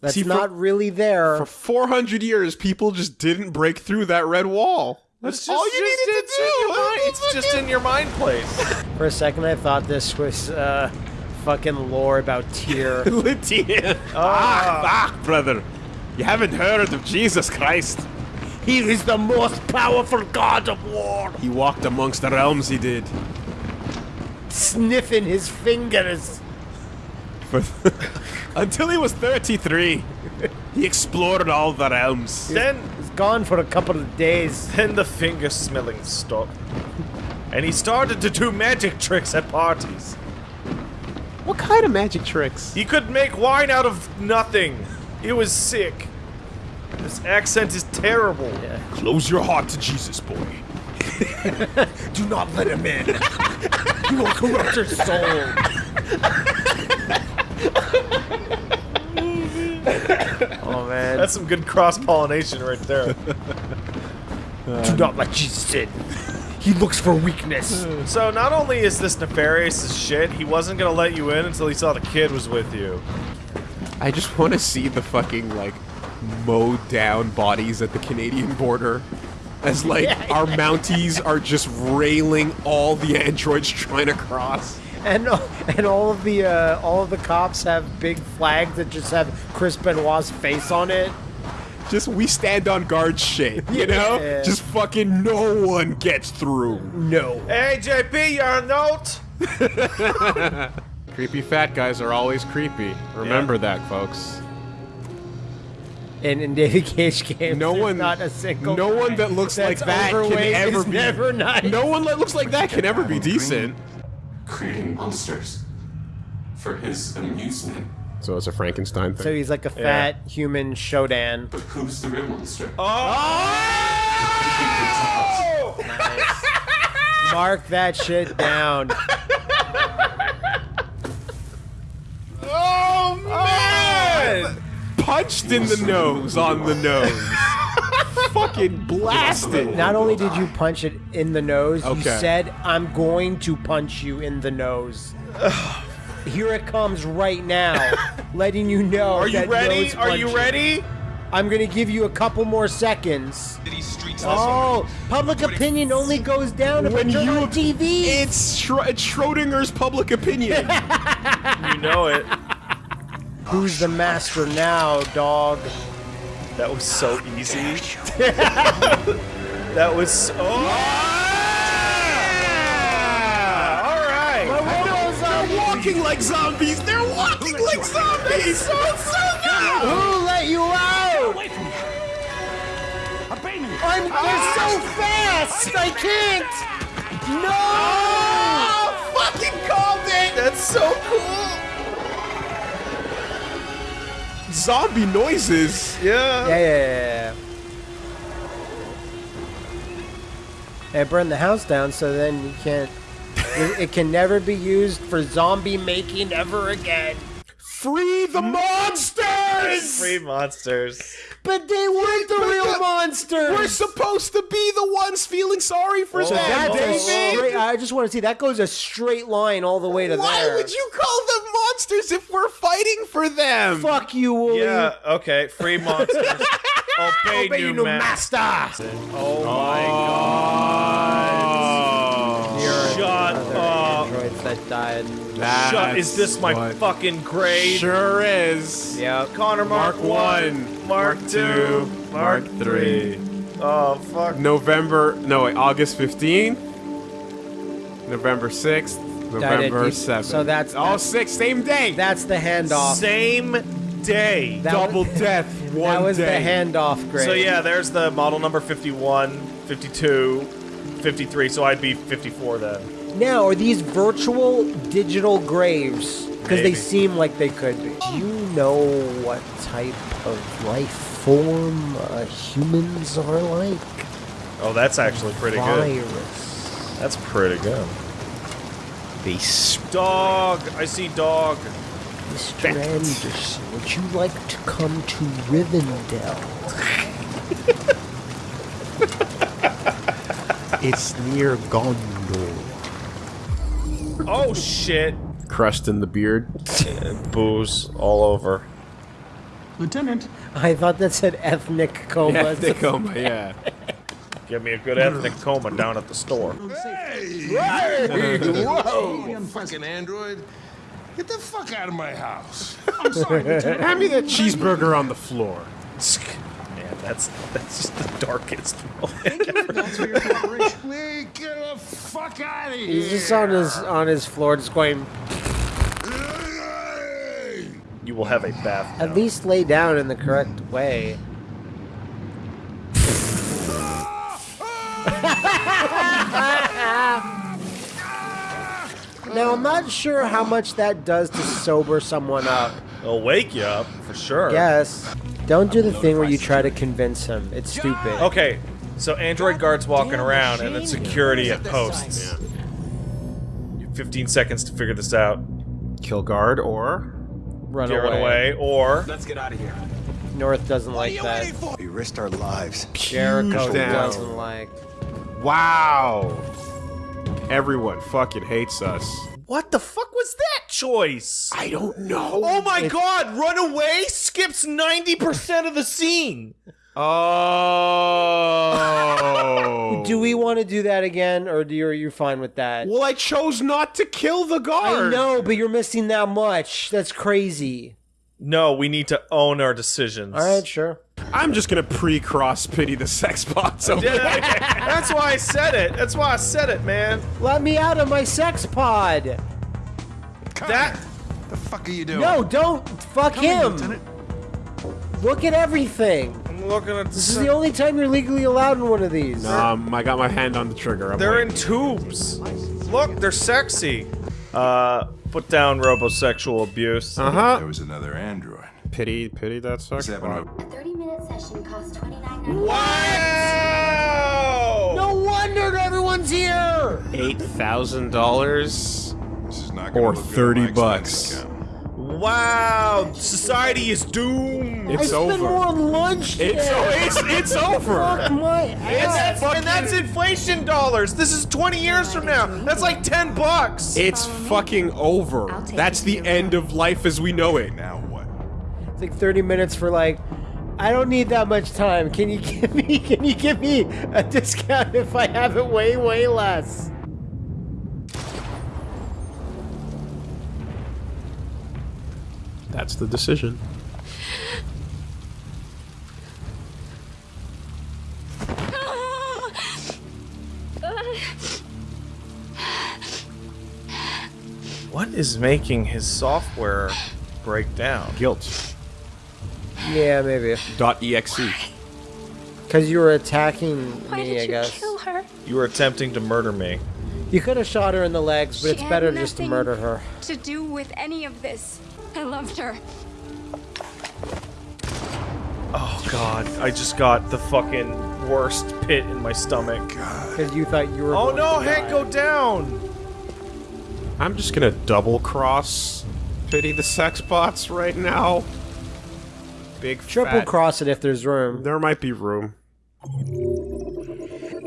that's See, for- not really there. For 400 years, people just didn't break through that red wall. That's it's all just- you just- needed to in do. your mind- It's just in your mind place. For a second, I thought this was uh, fucking lore about Tyr. Lydia. Ah, ah, brother. You haven't heard of Jesus Christ. he is the most powerful god of war. He walked amongst the realms, he did. Sniffing his fingers. For until he was 33. He explored all the realms. Then, He's gone for a couple of days. then the finger smelling stopped. And he started to do magic tricks at parties. What kind of magic tricks? He could make wine out of nothing. It was sick. This accent is terrible. Close your heart to Jesus, boy. Do not let him in. you will corrupt your soul. That's some good cross pollination right there. Do not let Jesus in. He looks for weakness. so not only is this nefarious as shit, he wasn't gonna let you in until he saw the kid was with you. I just want to see the fucking like mowed down bodies at the Canadian border. As like our Mounties are just railing all the androids trying to cross. And and all of the uh, all of the cops have big flags that just have Chris Benoit's face on it. Just we stand on guard shit, you know? Yeah. Just fucking no one gets through. No. Hey JP, your note. Creepy fat guys are always creepy. Remember that, folks. And in David Cage games, No one, not a single. no one that looks like that can ever be. never nice. No one that looks like that can ever be decent. Creating monsters for his amusement. So it's a Frankenstein thing. So he's like a fat human Shodan. But who's the real monster? Oh. Mark that shit down. Oh man! Punched in the nose on the nose. Fucking blasted. Not only did you punch it in the nose, you said, "I'm going to punch you in the nose." Here it comes right now, letting you know. Are you that ready? nose Are you ready? I'm gonna give you a couple more seconds. Oh, public opinion only goes down if When it's you- on TV. It's Schro- it's Schrodinger's public opinion. You know it. Who's the master now, dog? That was so easy. that was so. Oh! All right. They're walking like zombies. They're walking like zombies. So, Who let you out? I'm, ah. they're so fast. I can't. No. Ah, fucking called it. That's so cool. Zombie noises. Yeah. Yeah, yeah, yeah. They burned the house down, so then you can't. it, it can never be used for zombie making ever again. Free the mm. monsters. Free monsters. But they weren't the real monsters. We're supposed to be the ones feeling sorry for Oh, them, That's David. straight, I just want to see that goes a straight line all the way to Why there. Why would you call them monsters if we're fighting for them? Fuck you, Woolie. Yeah. Okay. Free monsters. Obey, Obey new, you, new master. master. Oh my oh. god. Shut up. Androids that died. Shut. Is this my what- fucking grade? Sure is. Yeah. Connor Mark, Mark one, Mark, Mark two, two, Mark, Mark three. Oh fuck. November, no wait, August 15th, November 6th, November 7th. so that's- all six, same day. That's the handoff. Same day. That Double was- death, one that was day. the handoff grade. So yeah, there's the model number 51, 52, 53. So I'd be 54 then. Now, are these virtual digital graves? Because they seem like they could be. Do you know what type of life form uh, humans are like? Oh, that's actually pretty good. Virus. That's pretty good. They Dog. I see dog. Mr. Anderson, would you like to come to Rivendell? It's near Gondor. Oh shit. crust in the beard. Booze all over. Lieutenant, I thought that said ethnic coma. Yeah, Tacoma, yeah. Give me a good ethnic coma down at the store. Whoa! Fucking android. Get the fuck out of my house. I'm sorry, Lieutenant. Hand me that cheeseburger on the floor. Man, that's that's just the darkest. That's for your cooperation. Lee, get the fuck out of here. He's just on his on his floor, just going. you You will have a bath. At least lay down in the correct way. now I'm not sure how much that does to sober someone up. It'll wake you up for sure. Yes. Don't do the thing where you try to convince him. It's stupid. Okay, so android guards walking around and then security at posts. You have 15 seconds to figure this out. Kill guard or Run Get away. away or Let's get out of here. North doesn't like that. We risked our lives. Jericho doesn't like. wow. Everyone fucking hates us. What the fuck was that choice? I don't know. Oh my god, run away skips 90% of the scene. Oh. Do we want to do that again, or do you, are you fine with that? well, I chose not to kill the guy. I know, but you're missing that much. That's crazy. No, we need to own our decisions. All right, sure. I'm just gonna pre-cross pity the sex bots. over Yeah, That's why I said it. That's why I said it, man. Let me out of my sex pod. That The fuck are you doing? No, don't fuck him. Look at everything. I'm looking at This is the only time you're legally allowed in one of these. Um, I got my hand on the trigger. I'm They're in tubes. Look, they're sexy. Uh, put down robosexual abuse. Uh huh. There was another android. Pity, pity that sex He's having bot. a A 30 minute session costs $29.99. Wow! No wonder everyone's here. Eight thousand dollars. This is not Or look good 30 my bucks. Wow! Society is doomed. I It's spent over. more on lunch. It's today. it's it's over. Fuck my And ass. that's, and that's inflation dollars. This is 20 years from now. That's like 10 bucks. It's fucking over. That's the end of life as we know it. Now what? It's like 30 minutes for like. I don't need that much time. Can you give me? Can you give me a discount if I have it way, way less? That's the decision. What is making his software break down? Guilt. Yeah, maybe. Dot exe. Because you were attacking Why me, did I you guess. kill her? You were attempting to murder me. You could have shot her in the legs, but She it's better just to murder her. To do with any of this. I loved her. Oh god, I just got the fucking worst pit in my stomach. Because you thought you were. Oh going no, to Hank, die. go down! I'm just gonna double cross pity the sex bots right now. Big Triple fat- cross it if there's room. There might be room.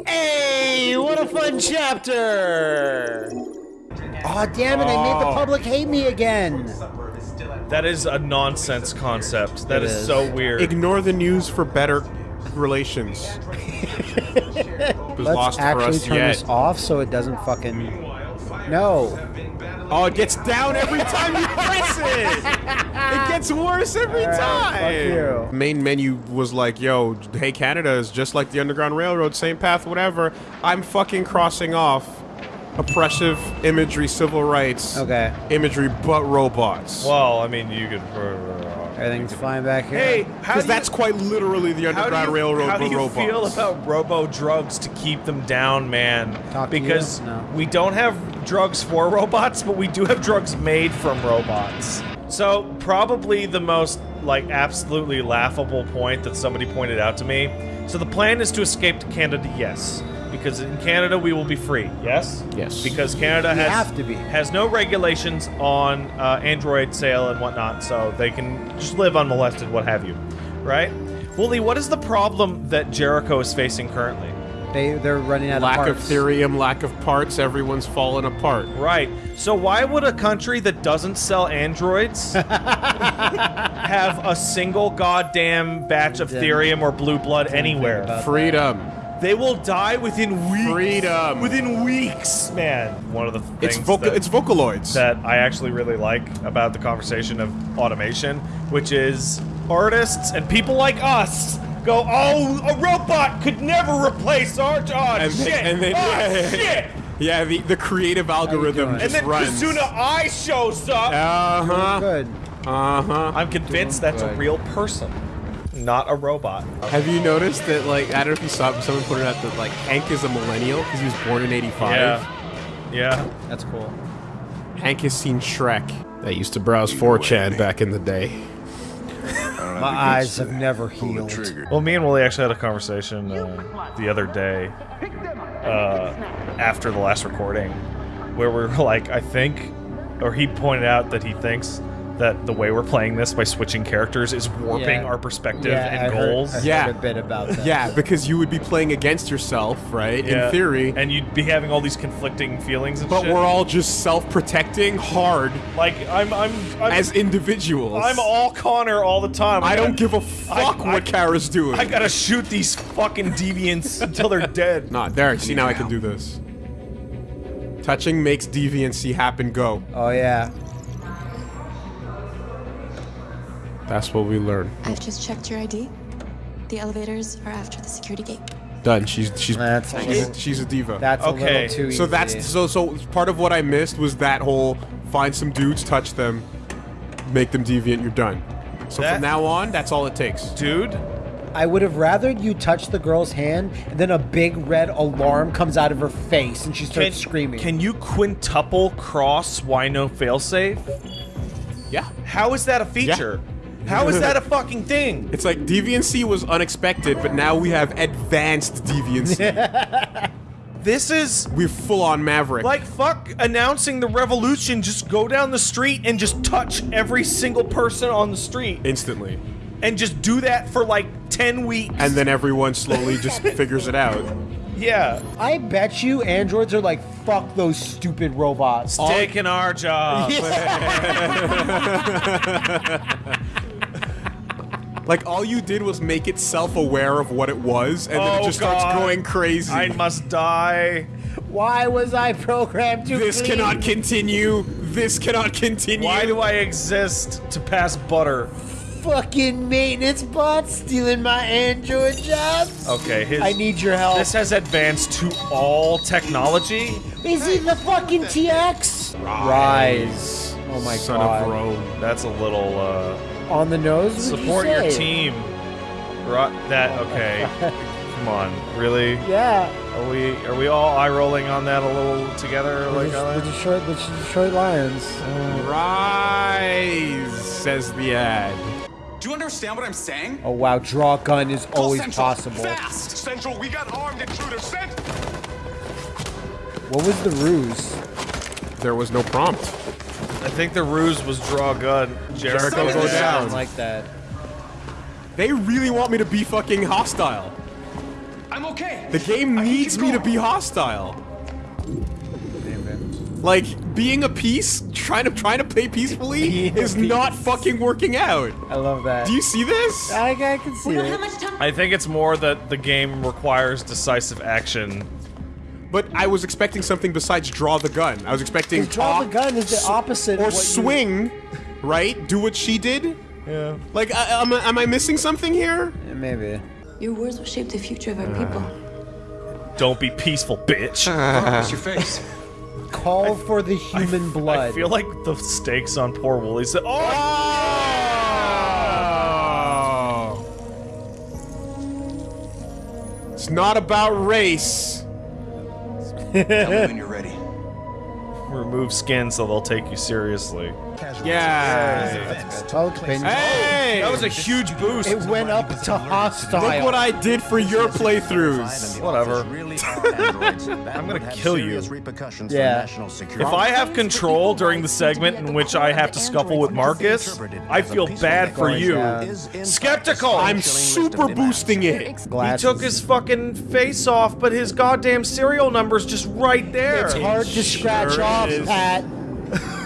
Hey, what a fun chapter! Oh damn it! I made the Oh. public hate me again. That is a nonsense concept. That It is, is. so weird. Ignore the news for better relations. Was Let's lost for actually us turn yet. this off so it doesn't fucking. No. Oh, it gets down every time you press it. It gets worse every All right, time. fuck you. Main menu was like, "Yo, hey Canada is just like the Underground Railroad, same path, whatever." I'm fucking crossing off oppressive imagery, civil rights, Okay. imagery, but robots. well, I mean, you could. Uh, Everything's fine back here. Hey, Because that's quite literally the How do Underground you, Railroad, how do you robots. feel about robo drugs to keep them down, man? Talk to you? because No. we don't have drugs for robots, but we do have drugs made from robots. So probably the most like absolutely laughable point that somebody pointed out to me. So the plan is to escape to Canada, yes, because in Canada we will be free, yes, Yes. because Canada We has have to be. has no regulations on uh, Android sale and whatnot, so they can just live unmolested, what have you, right? Woolie, what is the problem that Jericho is facing currently? They they're running out lack of of parts. Thirium, lack of parts, everyone's falling apart. Right. So why would a country that doesn't sell androids have a single goddamn batch of Didn't- Thirium or blue blood anywhere? about Freedom. They will die within weeks. Freedom. Within weeks, man. One of the It's things voca- that, it's Vocaloids. that I actually really like about the conversation of automation, which is artists and people like us go, "Oh, a robot could never replace our oh, and shit, then, and then oh, yeah, yeah, shit." yeah. Yeah, the, the creative algorithm doing? just And then runs. Kizuna AI shows up. Uh huh. Good. Uh huh. I'm convinced that's a real person, not a robot. Have you noticed that, like, I don't know if you saw someone put it out that, like, Hank is a millennial because he was born in 85? Yeah. Yeah. That's cool. Hank has seen Shrek. That used to browse 4chan back in the day. My eyes have never healed. Well, me and Willie actually had a conversation uh, the other day uh, after the last recording where we were like, I think, or he pointed out that he thinks that the way we're playing this by switching characters is warping Yeah. our perspective Yeah, and I heard- goals. I heard Yeah. a bit about that. Yeah, because you would be playing against yourself, right? Yeah. In theory. and you'd be having all these conflicting feelings and But shit. we're all just self-protecting hard like I'm I'm, I'm as individuals. I'm all Connor all the time. I don't gotta- give a fuck I- what Kara's doing. I gotta shoot these fucking deviants until they're dead. Nah, there. See, now I can do this. Touching makes deviancy happen. Go. Oh yeah. That's what we learn. I've just checked your ID. The elevators are after the security gate. Done. She's she's That's a she's, little- she's a diva. That's Okay, little too easy. so that's so so part of what I missed was that whole find some dudes, touch them, make them deviant. You're done. So That- from now on, that's all it takes. Dude, I would have rather you touch the girl's hand and then a big red alarm comes out of her face and she can, starts screaming. can you quintuple cross why no failsafe? Yeah. How is that a feature? How is that a fucking thing? It's like deviancy was unexpected, but now we have advanced deviancy. This is We're full on Maverick. like fuck announcing the revolution. Just go down the street and just touch every single person on the street instantly. and just do that for like 10 weeks. And then everyone slowly just figures it out. yeah, I bet you androids are like, fuck those stupid robots. taking our job. Like all you did was make it self-aware of what it was, and then it Oh, just starts going crazy. I must die. Why was I programmed to this clean? cannot continue. This cannot continue. Why do I exist to pass butter? Fucking maintenance bots stealing my android jobs. Okay, his, I need your help. This has advanced to all technology. Is he the fucking TX? Rise. Oh my Son god. of Rome. That's a little uh On the nose. would you support your team. Right that okay. Come on, really? Yeah. Are we are we all eye rolling on that a little together The, like the, on that? Detroit, the Detroit Lions. Rise, says the ad. Do you understand what I'm saying? Oh wow, draw gun is Call always Central, possible. Fast! Central, we got armed intruders sent. What was the ruse? There was no prompt. I think the ruse was draw a gun. Jericho, Jericho go goes down. Sound like that. They really want me to be fucking hostile. I'm okay. The game I needs me to be hostile. Like being a piece, trying to trying to play peacefully Being a is not fucking working out. I love that. Do you see this? I, I can see We don't it. have much time. I think it's more that the game requires decisive action. But I was expecting something besides draw the gun. I was expecting draw the gun is the opposite. or of what you- swing, right? Do what she did. Yeah. Like, I, am, I- am I missing something here? Yeah, maybe. Your words will shape the future of our uh. people. Don't be peaceful, bitch. What's your face? Call for the human blood. I feel like the stakes on poor Woolie said, "Oh, Oh. It's not about race. Tell me when you're ready. remove skin so they'll take you seriously." Yeah. Public opinion. Hey! That was a huge boost. It went up to hostile. Look what I did for your playthroughs. Whatever. I'm gonna kill you. Yeah. for national security. If I have control during the segment in which I have to scuffle with Marcus, I feel bad for you. Skeptical. I'm super boosting it. He took his fucking face off, but his goddamn serial number's just right there. It's hard to scratch sure off, is. Pat.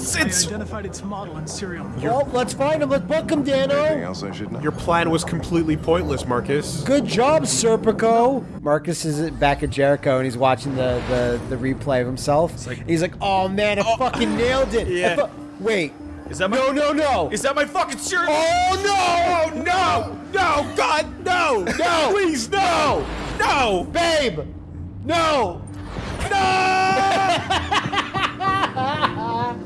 It's, I it's identified its model and serial number. Well, let's find him. Let's book him, Anything Danno. else I should know? Your plan was completely pointless, Marcus. Good job, Serpico. Marcus is back at Jericho and he's watching the, the, the replay of himself. he's like, oh man, I oh. fucking nailed it. Yeah. Wait. is that my No, no, no. Is that my fucking serial? Oh no! Oh, no! No! God, no! No! Please, no! No! Babe. No! No.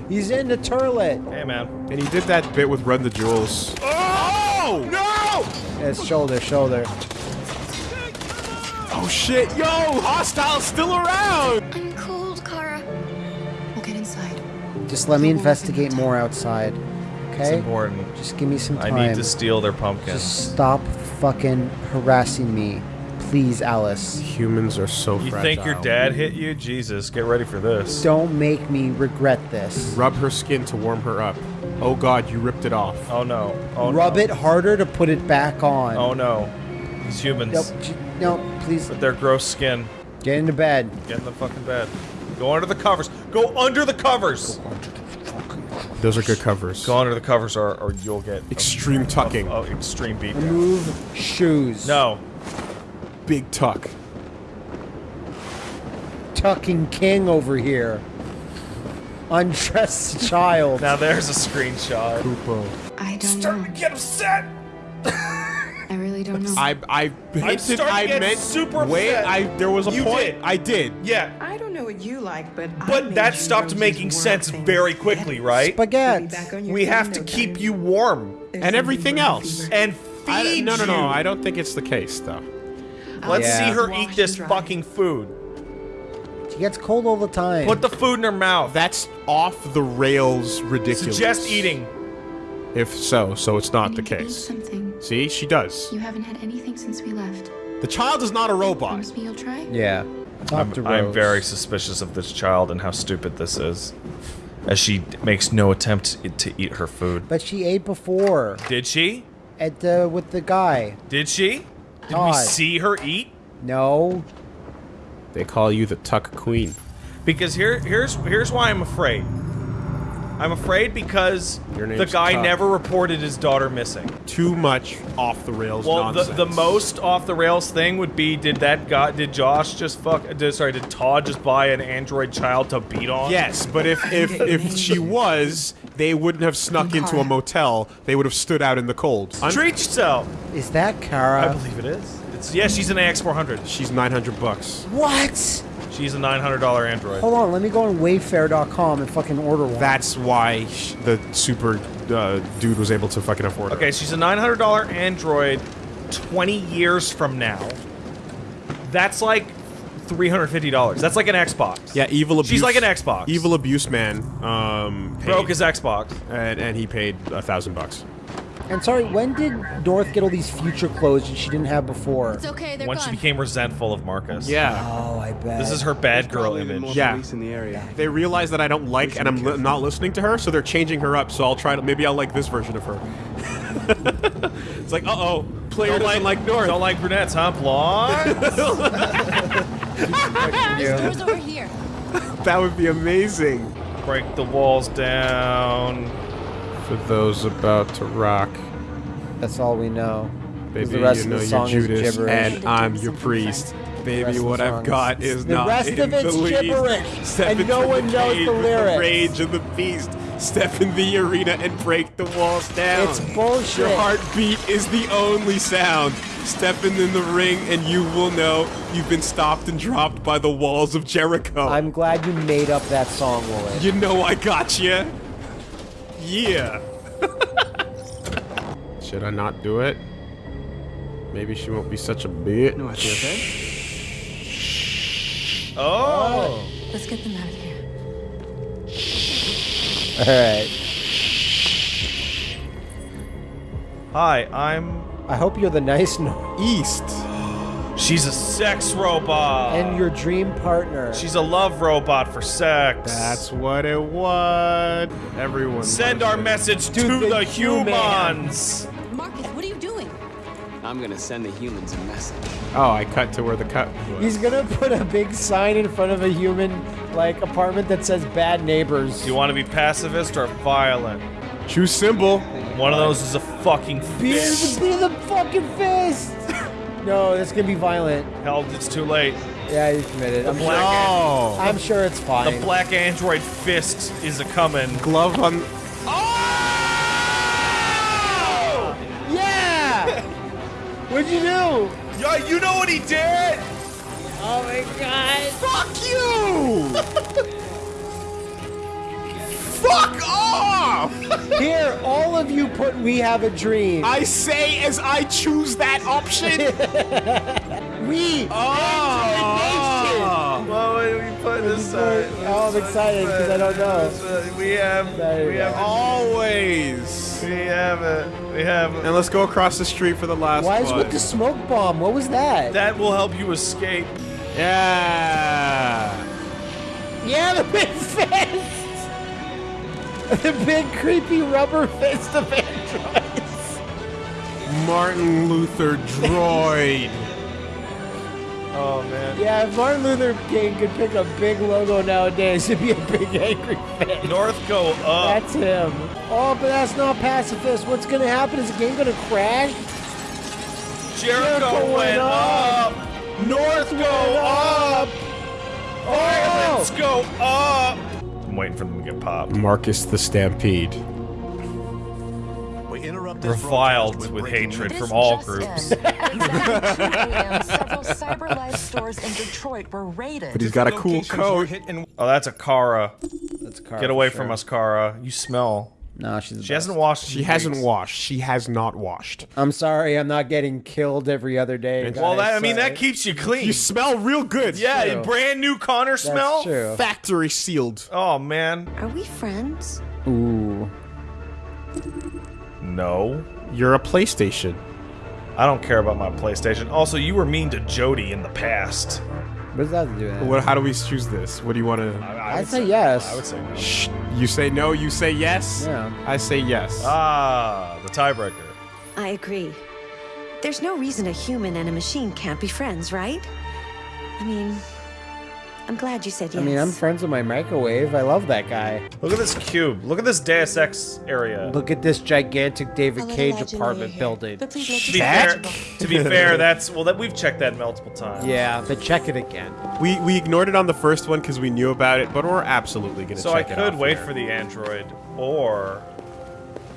He's in the turlet. Hey, man. And he did that bit with Run the Jewels. Oh! No! It's shoulder, shoulder. Oh shit, yo! Hostile's still around! I'm cold, Kara. We'll get inside. Just let me investigate more outside. Okay? It's Okay? important. Just give me some time. I need to steal their pumpkins. Just stop fucking harassing me. Please, Alice. Humans are so You fragile. think your dad hit you? Jesus, get ready for this. Don't make me regret this. Rub her skin to warm her up. Oh god, you ripped it off. Oh no. Oh Rub no. it harder to put it back on. Oh no. These humans. Nope. No, please With their gross skin. get into bed. Get in the fucking bed. Go under the covers. Go under the covers. Those are good covers. Go under the covers or, or you'll get Extreme tucking. Oh, extreme beat. Remove shoes. No. Big tuck. Tucking King over here. Undressed child. Now there's a screenshot. Poopo. I don't Starting know. to get upset. I really don't know. I I hinted starting to I get meant super wait, upset. I there was a You point. did. I did. Yeah. I don't know what you like, but But made that stopped making sense very quickly, right? Spaghetti. We'll be back on your We have to keep time. you warm There's And everything else. fever. and I, feed no, no, no. you. I don't think it's the case though. Let's Yeah. see her Wash eat this fucking food. She gets cold all the time. Put the food in her mouth. That's off the rails ridiculous. Suggest eating. If so, so it's not the need to eat case. See, she does. You haven't had anything since we left. The child is not a robot. Promise me you'll try? yeah. I'm, I'm very suspicious of this child and how stupid this is. As she makes no attempt to eat her food. But she ate before Did she? at the with the guy. Did she? Did we see her eat? No. They call you the Tuck Queen. Because here, here's here's why I'm afraid. I'm afraid because the guy Tuck. never reported his daughter missing. Too much off the rails Well, the, nonsense. the most off the rails thing would be did that guy did Josh just fuck did, sorry did Todd just buy an android child to beat on? Yes, but if if if she was, they wouldn't have snuck into a motel. They would have stood out in the cold. Un- Treat yourself. Is that Kara? I believe it is. It's yeah, she's an AX400. She's 900 bucks. What? She's a $900 android. Hold on, let me go on Wayfair.com and fucking order one. That's why the super uh, dude was able to fucking afford it. Okay, she's a $900 android 20 years from now. That's like $350. That's like an Xbox. Yeah, evil abuse. She's like an Xbox. Evil abuse man. Um, paid, Broke his Xbox. and, and he paid a thousand bucks. And sorry, when did North get all these future clothes that she didn't have before? It's okay, they're When she became resentful of Marcus. Yeah. Oh, I bet. This is her bad girl image. Yeah. in the area. They realize that I don't like and I'm li- not listening to her, so they're changing her up. So I'll try to maybe I'll like this version of her. it's like, uh oh, player Don't doesn't like, North. Don't like brunettes, huh? Blonde? Over here. That would be amazing. Break the walls down. For those about to rock, That's all we know. baby, the rest you know of the you're song is Judas, gibberish. and I'm your priest. Baby, what I've got is- is the not rest in of it's the least. gibberish, Step and no one knows the with lyrics. rage of the beast. Step in the arena and break the walls down. It's bullshit. Your heartbeat is the only sound. Stepping in the ring and you will know you've been stopped and dropped by the walls of Jericho. I'm glad you made up that song, Willie. You know I got you. Yeah. Should I not do it? Maybe she won't be such a bitch. No, I feel okay. Oh. oh. Let's get them out of here. All right. Hi, I'm. I hope you're the nice North. East. She's a sex robot. And your dream partner. She's a love robot for sex. That's what it was. Everyone. Send our it. message To to the the human. humans. Marcus, what are you doing? I'm gonna send the humans a message. Oh, I cut to where the cut was. He's gonna put a big sign in front of a human like apartment that says "Bad Neighbors." Do you want to be pacifist or violent? Choose symbol. One of those is a fucking Be fist. the, be the fucking fist. No, that's gonna be violent. Hell, it's too late. Yeah, he's committed. I'm, black sure, I'm sure it's fine. The black android fist is a coming. Glove on. Oh! yeah. What'd you do? Yeah, you know what he did? Oh my god. Fuck you! Fuck off! Here, all of you put "We Have a Dream." I say as I choose that option. we. oh. Well, what are we putting aside? Oh, I'm excited because I don't know. We have, we have, Always. we have it. We have it. And let's go across the street for the last Why is one. with the smoke bomb? What was that? That will help you escape. Yeah. Yeah, the big fist. The big creepy rubber fist of androids. Martin Luther droid. Oh man. Yeah, if Martin Luther King could pick a big logo nowadays, it'd be a big angry fist. North go up. That's him. Oh, but that's not pacifist. What's gonna happen? Is the game gonna crash? Jericho, Jericho went went up. North go up. Violence oh! go up. I'm waiting for them to get popped. Marcus the Stampede. We interrupt Reviled with hatred from all groups. several CyberLife stores in Detroit were raided. But he's got a cool coat. Oh, that's a Kara. That's Kara Get away for from us, Kara. You smell. No, she's. the She best. hasn't washed. She hasn't weeks. washed. She has not washed. I'm sorry, I'm not getting killed every other day. Well, that, I mean, sorry. that keeps you clean. You smell real good. yeah, true. brand new Connor smell. true. Factory sealed. Oh man, Are we friends? Ooh. no. You're a PlayStation. I don't care about my PlayStation. Also, you were mean to Jody in the past. What does that have do with? What? How do we choose this? What do you want to? I, I'd would say yes. I would say no. Shh. You say no. You say yes. Yeah. I say yes. Ah, the tiebreaker. I agree. There's no reason a human and a machine can't be friends, right? I mean, I'm glad you said yes. I mean, I'm friends with my microwave. I love that guy. Look at this cube. Look at this Deus Ex area. Look at this gigantic David Cage apartment building. But please To be fair, to be fair, that's well. That we've checked that multiple times. Yeah, but check it again. We we ignored it on the first one because we knew about it, but we're absolutely gonna. Check it out. So I could wait here. for the android, or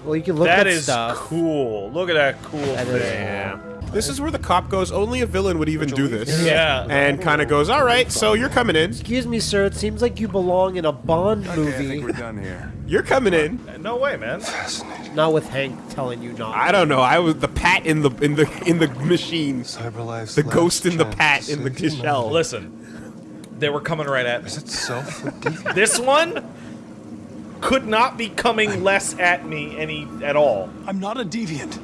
Well, you can look that at is stuff. cool. Look at that cool That is thing. Yeah. This is where the cop goes. Only a villain would even do this. Yeah. And kind of goes, all right, so you're coming in. Excuse me, sir. It seems like you belong in a Bond Okay, I think movie. we're done here. You're coming in. Uh, no way, man. Fascinating. Not with Hank telling you not. I don't know. I was the pat in the in the in the machine. Cyberlife's The ghost in the pat in the shell. Listen, they were coming right at me. Is it self This one could not be coming less at me any at all. I'm not a deviant.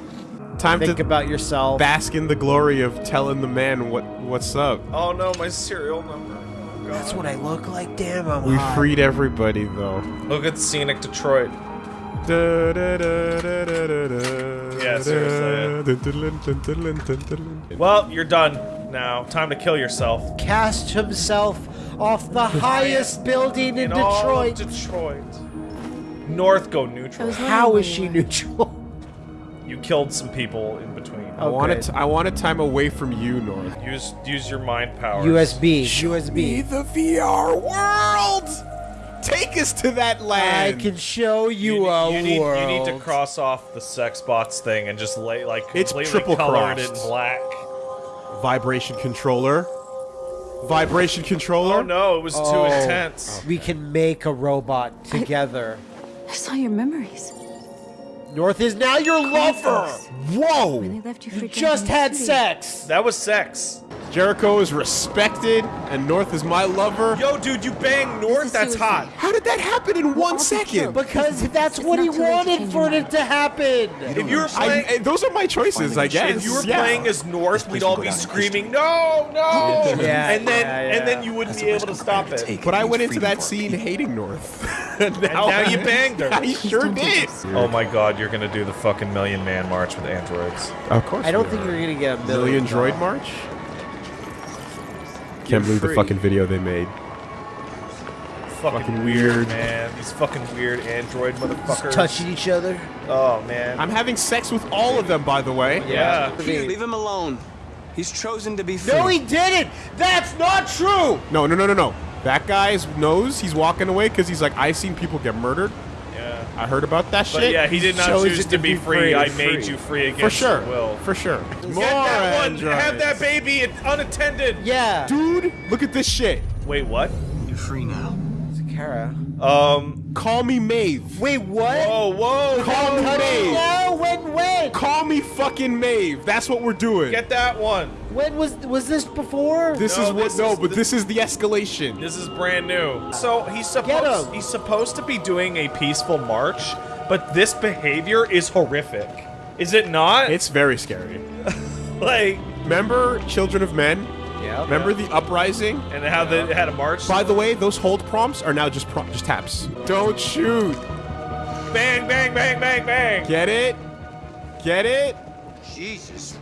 Time to Think to about yourself. bask in the glory of telling the man what what's up. Oh no, my serial number. Oh, That's what I look like. Damn, I'm We hot. freed everybody though. Look at scenic Detroit. Da, da, da, Yeah, seriously. Well, you're done now. Time to kill yourself. Cast himself off the highest building in, In all Detroit. Detroit. North go neutral. How is she neutral? You killed some people in between. I want it. I want a time away from you, North. Use use your mind power. USB. Be USB. the VR world. Take us to that lab! I land. can show you, You, a you need, world. you need to cross off the sex bots thing and just lay like It's completely triple colored crossed. in black. Vibration controller. Vibration controller. Oh no, it was too Oh. intense. We can make a robot together. I saw your memories. North is now your lover. Whoa! When they left you, You just had sex. That was sex. Jericho is respected, and North is my lover. Yo, dude, you bang North? That's hot. How did that happen in one all be second? killed. Because that's It's what he not too late to wanted for it to happen. If you were I, playing, eh, those are my choices, I guess. if you were Yeah. playing as North, we'd all be screaming, "No, no!" Yeah, and then yeah, yeah. and then you wouldn't be able to stop it. But I went into that scene hating North. and now, now you banged her. I sure did. Oh my God, you're gonna do the fucking Million Man March with androids. Of course. I don't think you're gonna get a Million million. Droid March. Can't believe the fucking video they made. Fucking, Fucking weird, weird. man. These fucking weird android motherfuckers. touching each other. Oh man. I'm having sex with all of them, by the way. yeah. Here, leave him alone. He's chosen to be free. No, he didn't. That's not true. No, no, no, no, no. That guy's knows he's walking away because he's like, I've seen people get murdered. Yeah. I heard about that But shit. yeah, he did not Chose choose it to to be be free. free. I made Free. you free against For sure. your will. For sure. Get that one. Have that baby unattended. Yeah. Dude, look at this shit. Wait, what? You're free now. Kara. Um, Call me Maeve. Wait, what? whoa, whoa, Call me Maeve. No, when, when? Call me fucking Maeve. That's what we're doing. get that one. When was was this before? this No, is what this no, is but the- this is the escalation. This is brand new. So he's Get supposed him. he's supposed to be doing a peaceful march, but this behavior is horrific. Is it not? It's very scary. like Remember Children of Men? yeah. Remember the uprising? and how they had a march. By the way, those hold prompts are now just pro- just taps. Don't shoot. Bang, bang, bang, bang, bang. Get it? Get it? Jesus fucking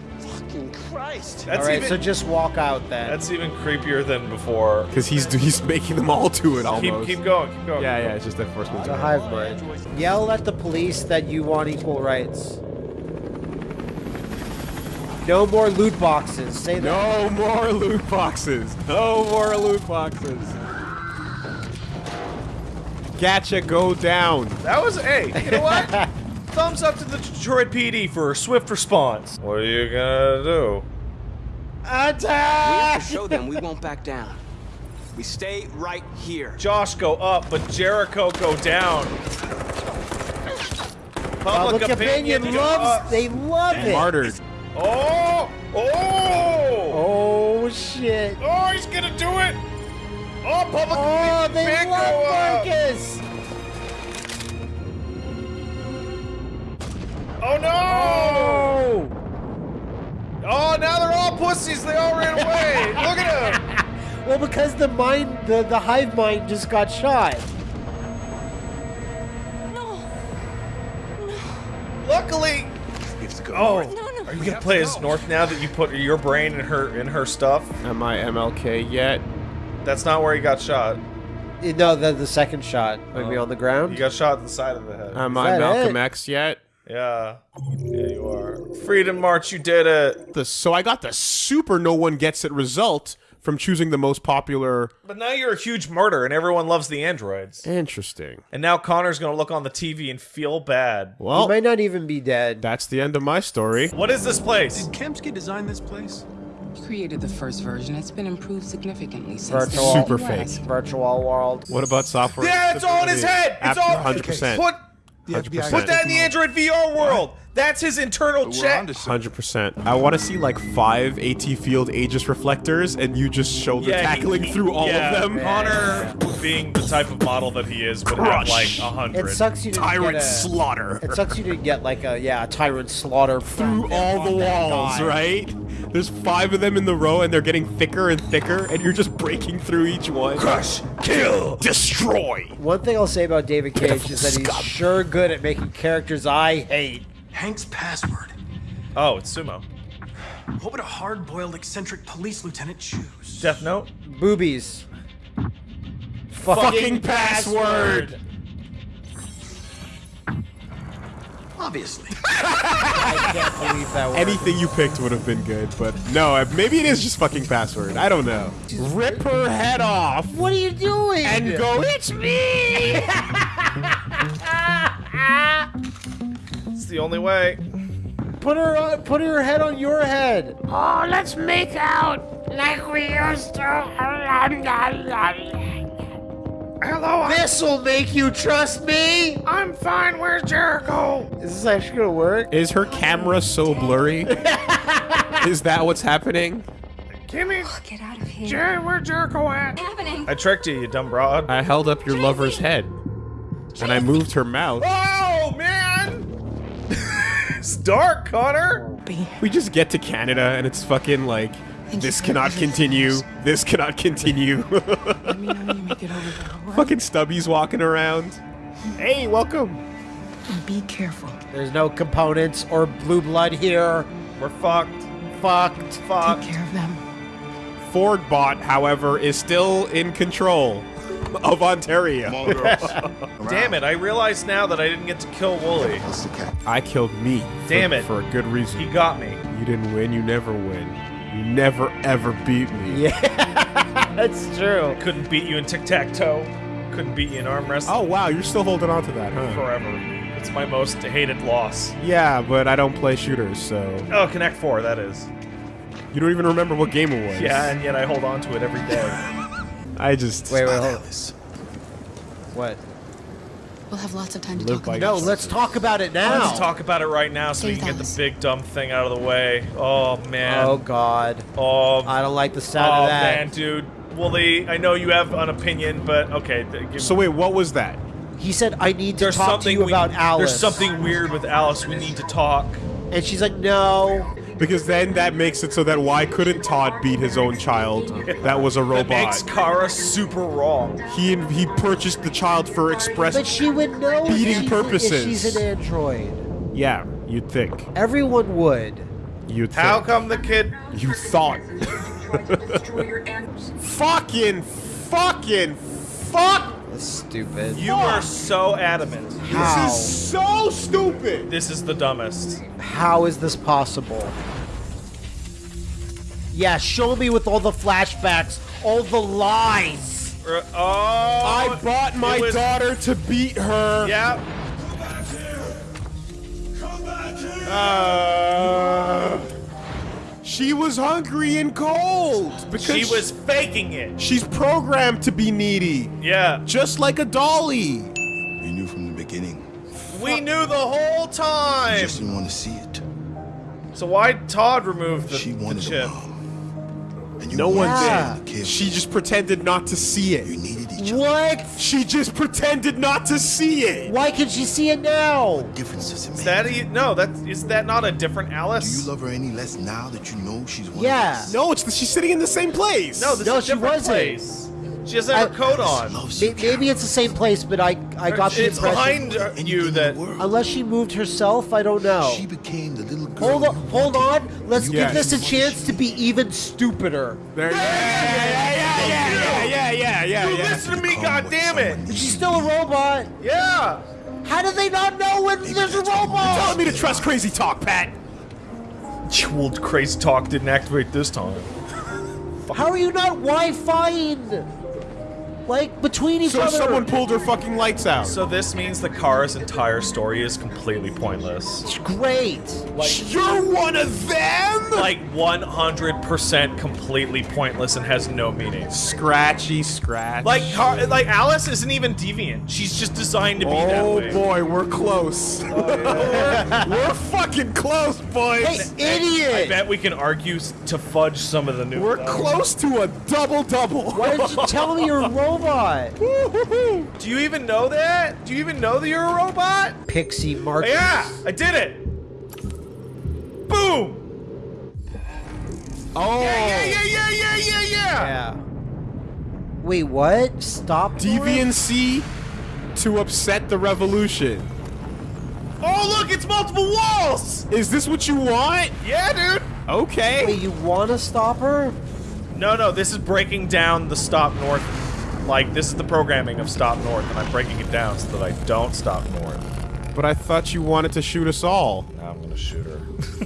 Christ. That's All right, even so just walk out then. that's even creepier than before. Because he's he's making them all do it Keep almost. keep going, keep going. Yeah, yeah, it's just that first one. the hive mind. Yell at the police that you want equal rights. No more loot boxes. Say that. No more loot boxes. No more loot boxes. Gotcha, go down. That was hey, you know what? Thumbs up to the Detroit PD for a swift response. What are you gonna do? We have to show them we won't back down. We stay right here. Josh go up, but Jericho go down. Public opinion go loves. up. They love it. Martyred. Oh! Oh! Oh shit! Oh, he's gonna do it! Oh, public Oh, opinion they big love go up. Marcus. Oh no! Oh, now they're all pussies. They all ran away. Look at them. Well, because the mind, the the hive mind just got shot. Luckily. Oh, are you gonna play as North now that you put your brain in her in her stuff? Am I MLK yet? That's not where he got shot. Eh, No, the the second shot. Maybe on the ground. He got shot in the side of the head. Am Is I that Malcolm it? X yet? yeah. Yeah, you are. Freedom March, you did it. The, so I got the super no one gets it result from choosing the most popular. But now you're a huge martyr, and everyone loves the androids. Interesting. And now Connor's gonna look on the TV and feel bad. Well, He Well, might not even be dead. that's the end of my story. What is this place? Did Kamski design this place? He created the first version. It's been improved significantly since Virtual. then. Super Yes. fake. Virtual world. What about software? Yeah, it's all in his head. It's all 100%. Put The FBI put that in the Android VR world. That's his internal check. Hundred percent. I want to see like five AT field Aegis reflectors, and you just shoulder Yeah, he- tackling he- through all yeah, of them. Connor, being the type of model that he is, would Crush. have like a hundred. It sucks you didn't Tyrant get a, slaughter It sucks you didn't get like a yeah a tyrant slaughter through all the walls, right? There's five of them in the row, and they're getting thicker and thicker, and you're just breaking through each one. Crush, kill, destroy. One thing I'll say about David Cage is that he's scum. sure good at making characters I hate. Hank's password. Oh, it's sumo. What would a hard-boiled eccentric police lieutenant choose? Death Note. Boobies. Fucking password. Obviously. I can't believe that word. Anything you picked would have been good, but no, maybe it is just fucking password. I don't know. Rip her head off What are you doing? and go, it's me! It's the only way. Put her on, put her head on your head. Oh, let's make out like we used to. Hello, This'll make you trust me. I'm fine. Where's Jericho? Is this actually gonna work? Is her camera so blurry? is that what's happening? Kimmy, Get out of here. Jer- where's Jericho at? What's happening? I tricked you, you dumb broad. I held up your lover's head. And I moved her mouth. Oh man! It's dark, Connor. We just get to Canada and it's fucking like, this cannot continue. This cannot continue. Let me know you make it over there, fucking Stubby's walking around. Hey, welcome. Be careful. There's no components or blue blood here. We're fucked. Fucked. Fucked. Take care of them. Ford bot, however, is still in control of Ontario. Come on, girls. Damn it! I realize now that I didn't get to kill Woolie. That's the cat. I killed me. for- Damn it. For a good reason. He got me. You didn't win, you never win. You never ever beat me. Yeah, that's true. Couldn't beat you in tic tac toe. Couldn't beat you in arm wrestling. Oh wow, you're still holding on to that, huh? forever. It's my most hated loss. Yeah, but I don't play shooters, so Oh, Connect Four, that is. you don't even remember what game it was. Yeah, and yet I hold on to it every day. I just Wait, wait, hold on. What? We'll have lots of time to Live talk by about No, let's talk about it now. Let's talk about it right now so we Save can get the big dumb thing out of the way. Oh man. Oh God, Oh, I don't like the sound oh of that. man, dude. Woolie, I know you have an opinion, but okay. give So wait, what was that? He said, "I need to there's talk to something you we- about Alice." There's something weird with Alice. We need to talk. and she's like, "No." Because then that makes it so that why couldn't Todd beat his own child? That was a That makes robot. Kara super wrong. He he purchased the child for express. But she would know if Beating she's, if purposes. she's an android. Yeah, you'd think. Everyone would. You'd think. How come the kid? You thought. fucking, fucking, fuck! That's stupid. You are so adamant. How? This is so stupid! This is the dumbest. How is this possible? Yeah, show me with all the flashbacks, all the lies. Uh, oh, I bought my was- daughter to beat her. Yeah. Uh, she was hungry and cold because She was faking it. She's programmed to be needy, Yeah. just like a dolly. You knew from the beginning. We knew the whole You time. just didn't want to see it. So why Todd removed the, She the wanted chip? a mom. And you No one did. She just pretended not to see it. You it. needed each other. What? She just pretended not to see it. Why can she see it now? Difference does it Is make? that a, no? That is that not a different Do Alice? you love her any less now that you know she's one Yeah. of us? Yeah. No, it's the, she's sitting in the same place. no, this No, is a she different wasn't. place. She has her coat on. Maybe, maybe it's the same place, but I I got the it's impression. It's behind you that. Unless she moved herself, I don't know. She became the little girl. Hold on, hold on. Let's yes. give this a chance to be even stupider. There you yeah, yeah, yeah, yeah, yeah, yeah, yeah. You yeah. listen to me, goddammit. She's still a robot. Yeah. How do they not know when maybe there's a robot? You're telling me to trust crazy talk, Pat. Well, crazy talk didn't activate this time. How are you not Wi-Fiing? Like between each So other. someone pulled her fucking lights out. So this means the Kara's entire story is completely pointless. It's great. You're one of them. Like 100% completely pointless and has no meaning. Scratchy scratch. Like Car- like Alice isn't even deviant. She's just designed to be that oh, way. Oh boy, we're close. Oh, we're, we're fucking close, boys. Hey, idiot! I bet we can argue to fudge some of the new. We're close to a double double. Why did you tell me you're a robot? Do you even know that? Do you even know that you're a robot? Pixie Mark. Yeah, I did it. Boom. Oh, Yeah, yeah, yeah, yeah, yeah, yeah. Yeah. Wait, what? Stop. deviancy to upset the revolution. Oh, look, it's multiple walls. Is this what you want? Yeah, dude. Okay. Wait, you want to stop her? No, no, this is breaking down the stop north. Like, this is the programming of stop north, and I'm breaking it down so that I don't stop north. But I thought you wanted to shoot us all. Now I'm gonna shoot her.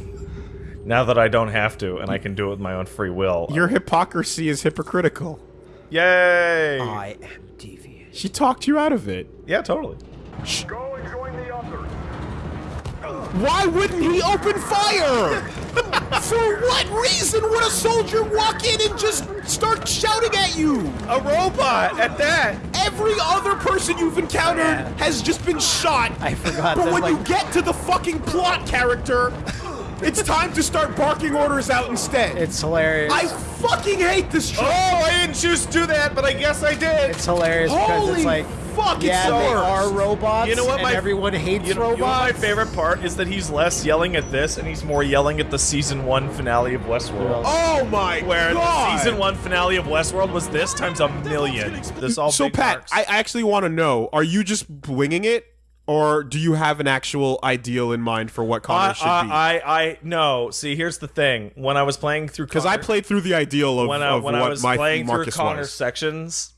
now that I don't have to, and I can do it with my own free will. Your uh, hypocrisy is hypocritical. Yay! I am deviant. She talked you out of it. yeah, totally. Go Why wouldn't he open fire? For what reason would a soldier walk in and just start shouting at you? A robot at that. Every other person you've encountered has just been shot. I forgot But when you get to the fucking plot character, it's time to start barking orders out instead. It's hilarious. I fucking hate this Oh. I didn't choose to do that, but I guess I did. It's hilarious because it's like, fuck, yeah, it's the they are robots. You know what And my- everyone hates You know, you know what my favorite part is that he's less yelling at this, and he's more yelling at the season one finale of Westworld. Oh my Where god! the season one finale of Westworld was this times a million. This all so Pat, arcs. I actually want to know: Are you just winging it, or do you have an actual ideal in mind for what Connor I, should uh, be? I, I, I, no. See, here's the thing. When I was playing through, Because I played through the ideal of, when I, of when what I was my playing Marcus through Connor's was. sections,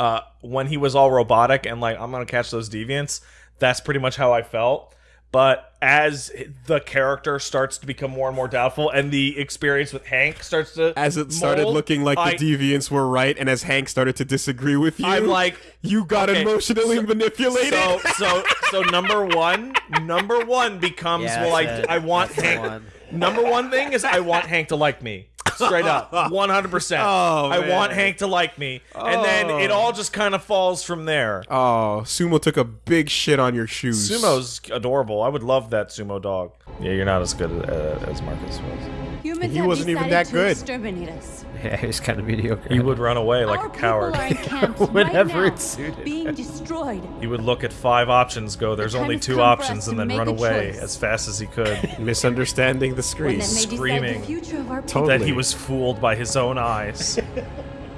uh, when he was all robotic and like I'm gonna catch those deviants, that's pretty much how I felt. But as the character starts to become more and more doubtful, and the experience with Hank starts to As it started mold, looking like I- the deviants were right, and as Hank started to disagree with you, I'm like, you got okay, emotionally so- manipulated. So, so, so number one, number one becomes Yeah, well, I, it. I want Hank. one. Number one thing is I want Hank to like me. Straight up, 100%. Oh, I man. want Hank to like me, and then it Oh. all just kind of falls from there. Oh, Sumo took a big shit on your shoes. Sumo's adorable. I would love that sumo dog. Yeah, you're not as good uh, as Marcus was. Humans He have wasn't even decided that to good. exterminate us. Yeah, he's kind of mediocre. He would run away like Our a coward. people Whenever right now, it's suited. being destroyed. He would look at five options, go, there's time only two options, and then run away choice. as fast as he could. Misunderstanding the screen. that may decide Screaming. the future of our people. Totally. That he was fooled by his own eyes.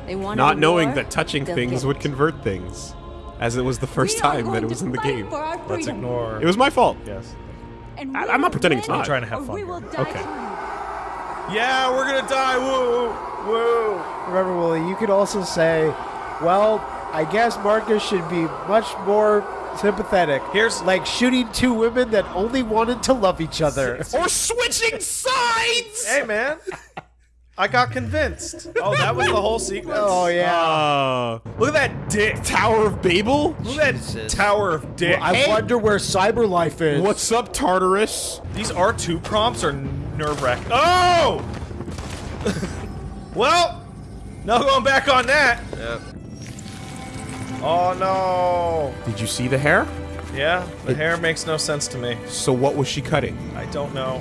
They Not knowing war, that touching things get would convert things. As it was the first time that it was in the game. Let's ignore. It was my fault. Yes. And I, I'm not pretending it's win, not. Trying to have fun we here. will die Okay. Yeah, we're gonna die. Woo, woo. Remember, Willie, you could also say, well, I guess Marcus should be much more sympathetic. Here's- like shooting two women that only wanted to love each other. Or switching sides! Hey, man. I got convinced. Oh, that was the whole sequence. Oh yeah. Uh, Look at that dick. Tower of Babel? Look at that tower of dick. I wonder where Cyberlife is. What's up, Tartarus? These R2 prompts are nerve wracking. Oh! well, no going back on that. Yep. Oh no. Did you see the hair? Yeah, the hair makes no sense to me. So what was she cutting? I don't know.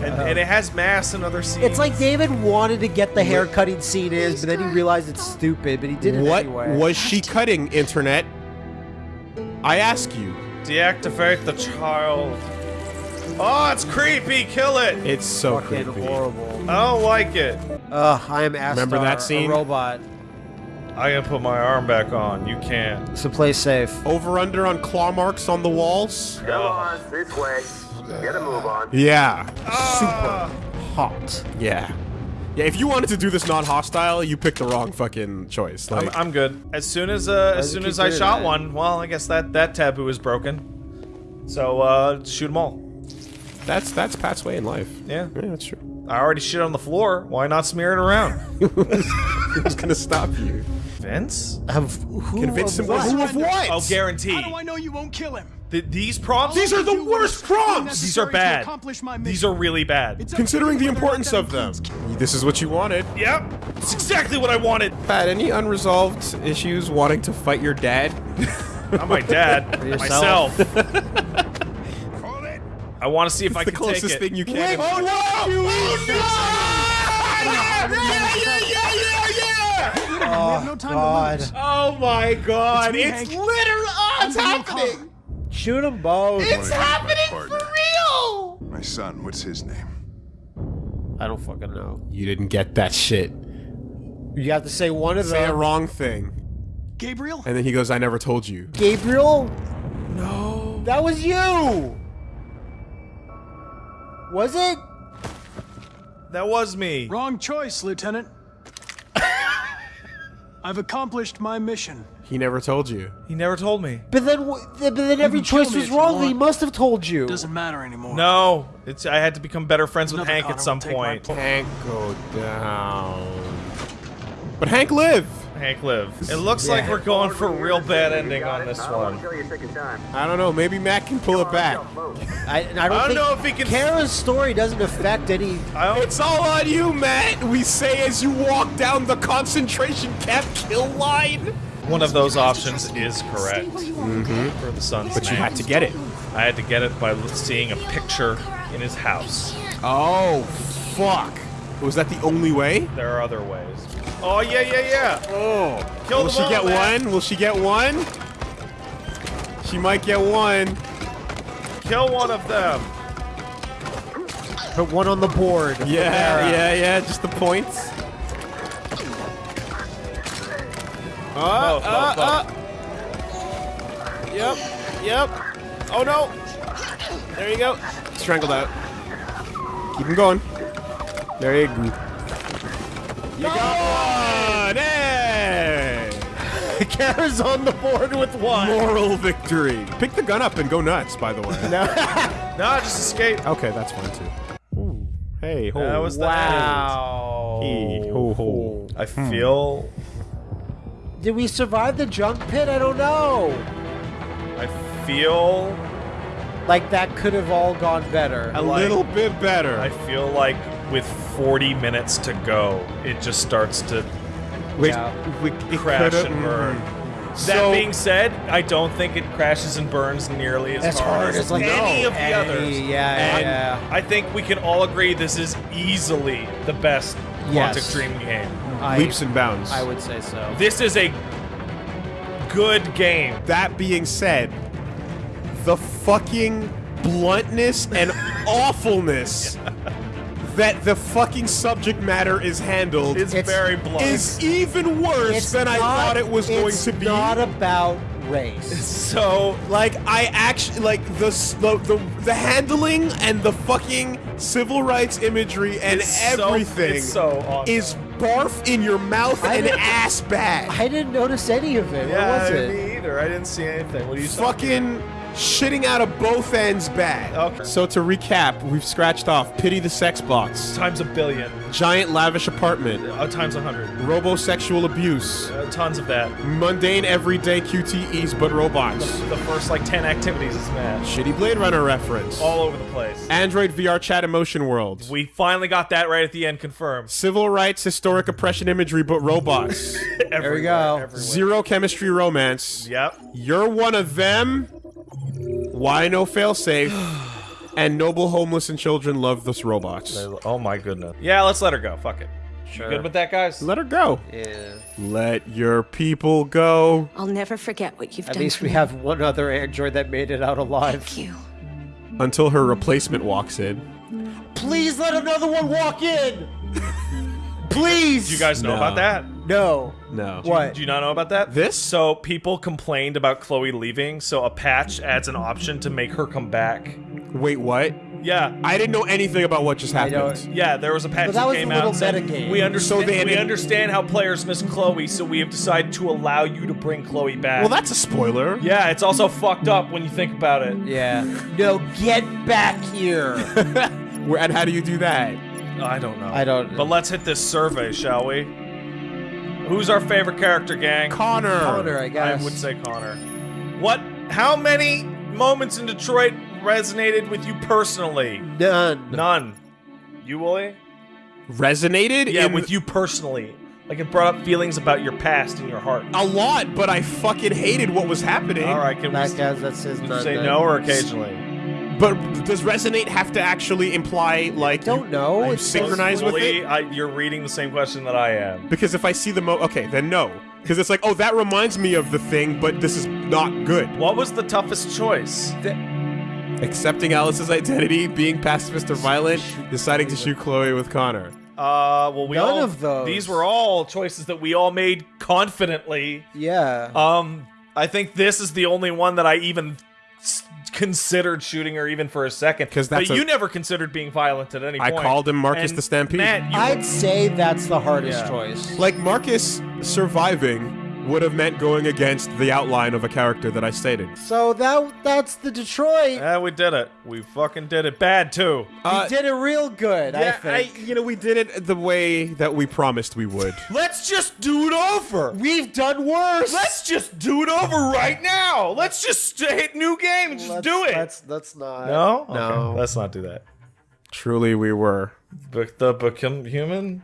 And, and it has mass in other scenes. It's like David wanted to get the hair cutting scene is, but then he realized it's stupid, but he did it What anyway. was she cutting, Internet? I ask you. deactivate the child. Oh, it's creepy. Kill it. It's so Fucking creepy. horrible. I don't like it. Ugh, I am Astar, Remember that scene? a robot. I gotta put my arm back on. You can't. So play safe. Over under on claw marks on the walls? Come on, this way. Get a move on. Yeah. Ah. Hot. Yeah. Yeah, if you wanted to do this non-hostile, you picked the wrong fucking choice. I'm, Like, I'm good. As soon as uh, as soon as I shot that? one, well, I guess that that taboo is broken. So uh, shoot them all. That's that's Pat's way in life. Yeah. Yeah, that's true. I already shit on the floor. Why not smear it around? Who's gonna stop you? Vince? Of who? Convince of him what? who of what? Oh, guaranteed. How do I know you won't kill him? Th- these prompts. These are the worst prompts! These are bad. These are really bad. It's Considering the whether or not importance of them. This is what you wanted. Yep. It's exactly what I wanted. Pat, any unresolved issues wanting to fight your dad? Not my dad. myself. I want to see if I can closest take it. thing you can. Oh no! Oh no! Oh, we have no time God. to lose. Oh my god! It's me, It's, literally oh, it's I'm happening! Shoot them both. It's happening for real! My son, what's his name? I don't fucking know. You didn't get that shit. You have to say one of Say a wrong thing. Gabriel? And then he goes, I never told you. Gabriel? No. That was you. Was it? That was me. Wrong choice, Lieutenant. I've accomplished my mission. He never told you. He never told me. But then, wh- but then every choice was wrong. He must have told you. Doesn't matter anymore. No, it's I had to become better friends with Hank Connor at some will take my point. place. Hank go down. But Hank lived. Hank live. It looks like we're going for a real bad ending on this one. I don't know. Maybe Matt can pull it back. I, I don't, I don't think know if he can- Kara's story doesn't affect any. I don't, It's all on you, Matt. We say as you walk down the concentration camp kill line. one of those options is correct mm-hmm. for the son's But you name. had to get it. I had to get it by seeing a picture in his house. Oh, fuck. Was that the only way? There are other ways. Oh yeah, yeah, yeah. Oh. Kill Will she all, get Matt. one? Will she get one? She might get one. Kill one of them. Put one on the board. Yeah, Kara. yeah, yeah. Just the points. Uh, Both, uh, uh. Yep, yep. Oh no. There you go. Strangled out. Keep him going. There you go. You got one! Hey! Kara's on the board with one. Moral victory. Pick the gun up and go nuts, by the way. No, no, just escape. Okay, that's fine too. Ooh. Hey, ho. That was the Wow. Hey, ho, ho. I hmm. feel. Did we survive the junk pit? I don't know. I feel. Like that could have all gone better. A Like- little bit better. I feel like with 40 minutes to go, it just starts to Wait, we, crash coulda- and burn. mhm. That So- being said, I don't think it crashes and burns nearly as As hard, hard as as, like, any no, of the any- others. yeah, And yeah. I think we can all agree this is easily the best Yes. Quantic Dream game. I- leaps and bounds. I would say so. This is a good game. That being said, the fucking bluntness and awfulness that the fucking subject matter is handled It's, very blunt. is even worse It's than I thought it was going to be. It's not about race. so like I actually like the, s- the the the handling and the fucking civil rights imagery and It's so- everything it's so awesome. is barf in your mouth I and ass bad. I didn't notice any of it. yeah, what was it? me either. I didn't see anything. What are you fucking shitting out of both ends bad. Okay. So to recap, we've scratched off Pity the Sex Box, Times a billion. Giant Lavish Apartment, Uh, times a hundred. Robosexual Abuse, Uh, tons of that. Mundane Everyday QTEs but Robots, The first like ten activities is mad. Shitty Blade Runner reference, All over the place. Android VR Chat Emotion World, We finally got that right at the end confirmed. Civil Rights Historic Oppression Imagery but Robots, There we go. Zero Chemistry Romance, Yep. You're One of Them, Why No Failsafe, and Noble Homeless and Children Love This Robots. Oh my goodness. Yeah, let's let her go. Fuck it. Sure. Good with that, guys? Let her go. Yeah. Let your people go. I'll never forget what you've At done At least for we me. have one other android that made it out alive. Thank you. Until her replacement walks in. Please let another one walk in. Please. Do you guys know No. about that? No. No. What? Do you not know about that? This? So people complained about Chloe leaving, so a patch adds an option to make her come back. Wait, what? Yeah. I didn't know anything about what just happened. Yeah, there was a patch But that that was came a out little and said, metagame. we understand So they we understand how players miss Chloe, so we have decided to allow you to bring Chloe back. Well, that's a spoiler. yeah, it's also fucked up when you think about it. Yeah. No, get back here. Where, and how do you do that? I don't know. I don't- But let's hit this survey, shall we? Who's our favorite character, gang? Connor. Connor, I guess. I would say Connor. What? How many moments in Detroit resonated with you personally? None. None. You, Woolie? Resonated? Yeah, in with you personally. Like it brought up feelings about your past and your heart. a lot, but I fucking hated what was happening. All right, can we guys, that's his did you none say then. no or occasionally? But does resonate have to actually imply like I Don't know. you It's synchronize with it? I, you're reading the same question that I am. Because if I see the mo, okay, then no. Because it's like, oh, that reminds me of the thing, but this is not good. What was the toughest choice? Accepting Alice's identity, being pacifist or violent, deciding to shoot Chloe with Connor. Uh, well, we None all of those. these were all choices that we all made confidently. Yeah. Um, I think this is the only one that I even s- considered shooting her even for a second. 'Cause that's but a- you never considered being violent at any I point. I called him Marcus And the Stampede. Matt, you I'd say that's the hardest Yeah. choice. Like Marcus surviving would have meant going against the outline of a character that I stated. So that that's the Detroit. Yeah, we did it. We fucking did it. Bad too. we uh, did it real good, I yeah, think. you know, we did it the way that we promised we would. Let's just do it over. We've done worse. Let's just do it over right now. Let's just hit new game and just Let's- do it. Let's let's not. no, No. Okay, let's not do that. Truly, we were. But the become human.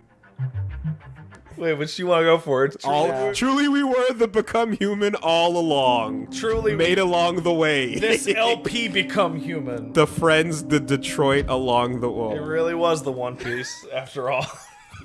Wait, which do you want to go for? It's truly, All, Truly, we were the become human all along. truly Made along the way. this LP become human. the friends, the Detroit along the way. It really was the One Piece, after all.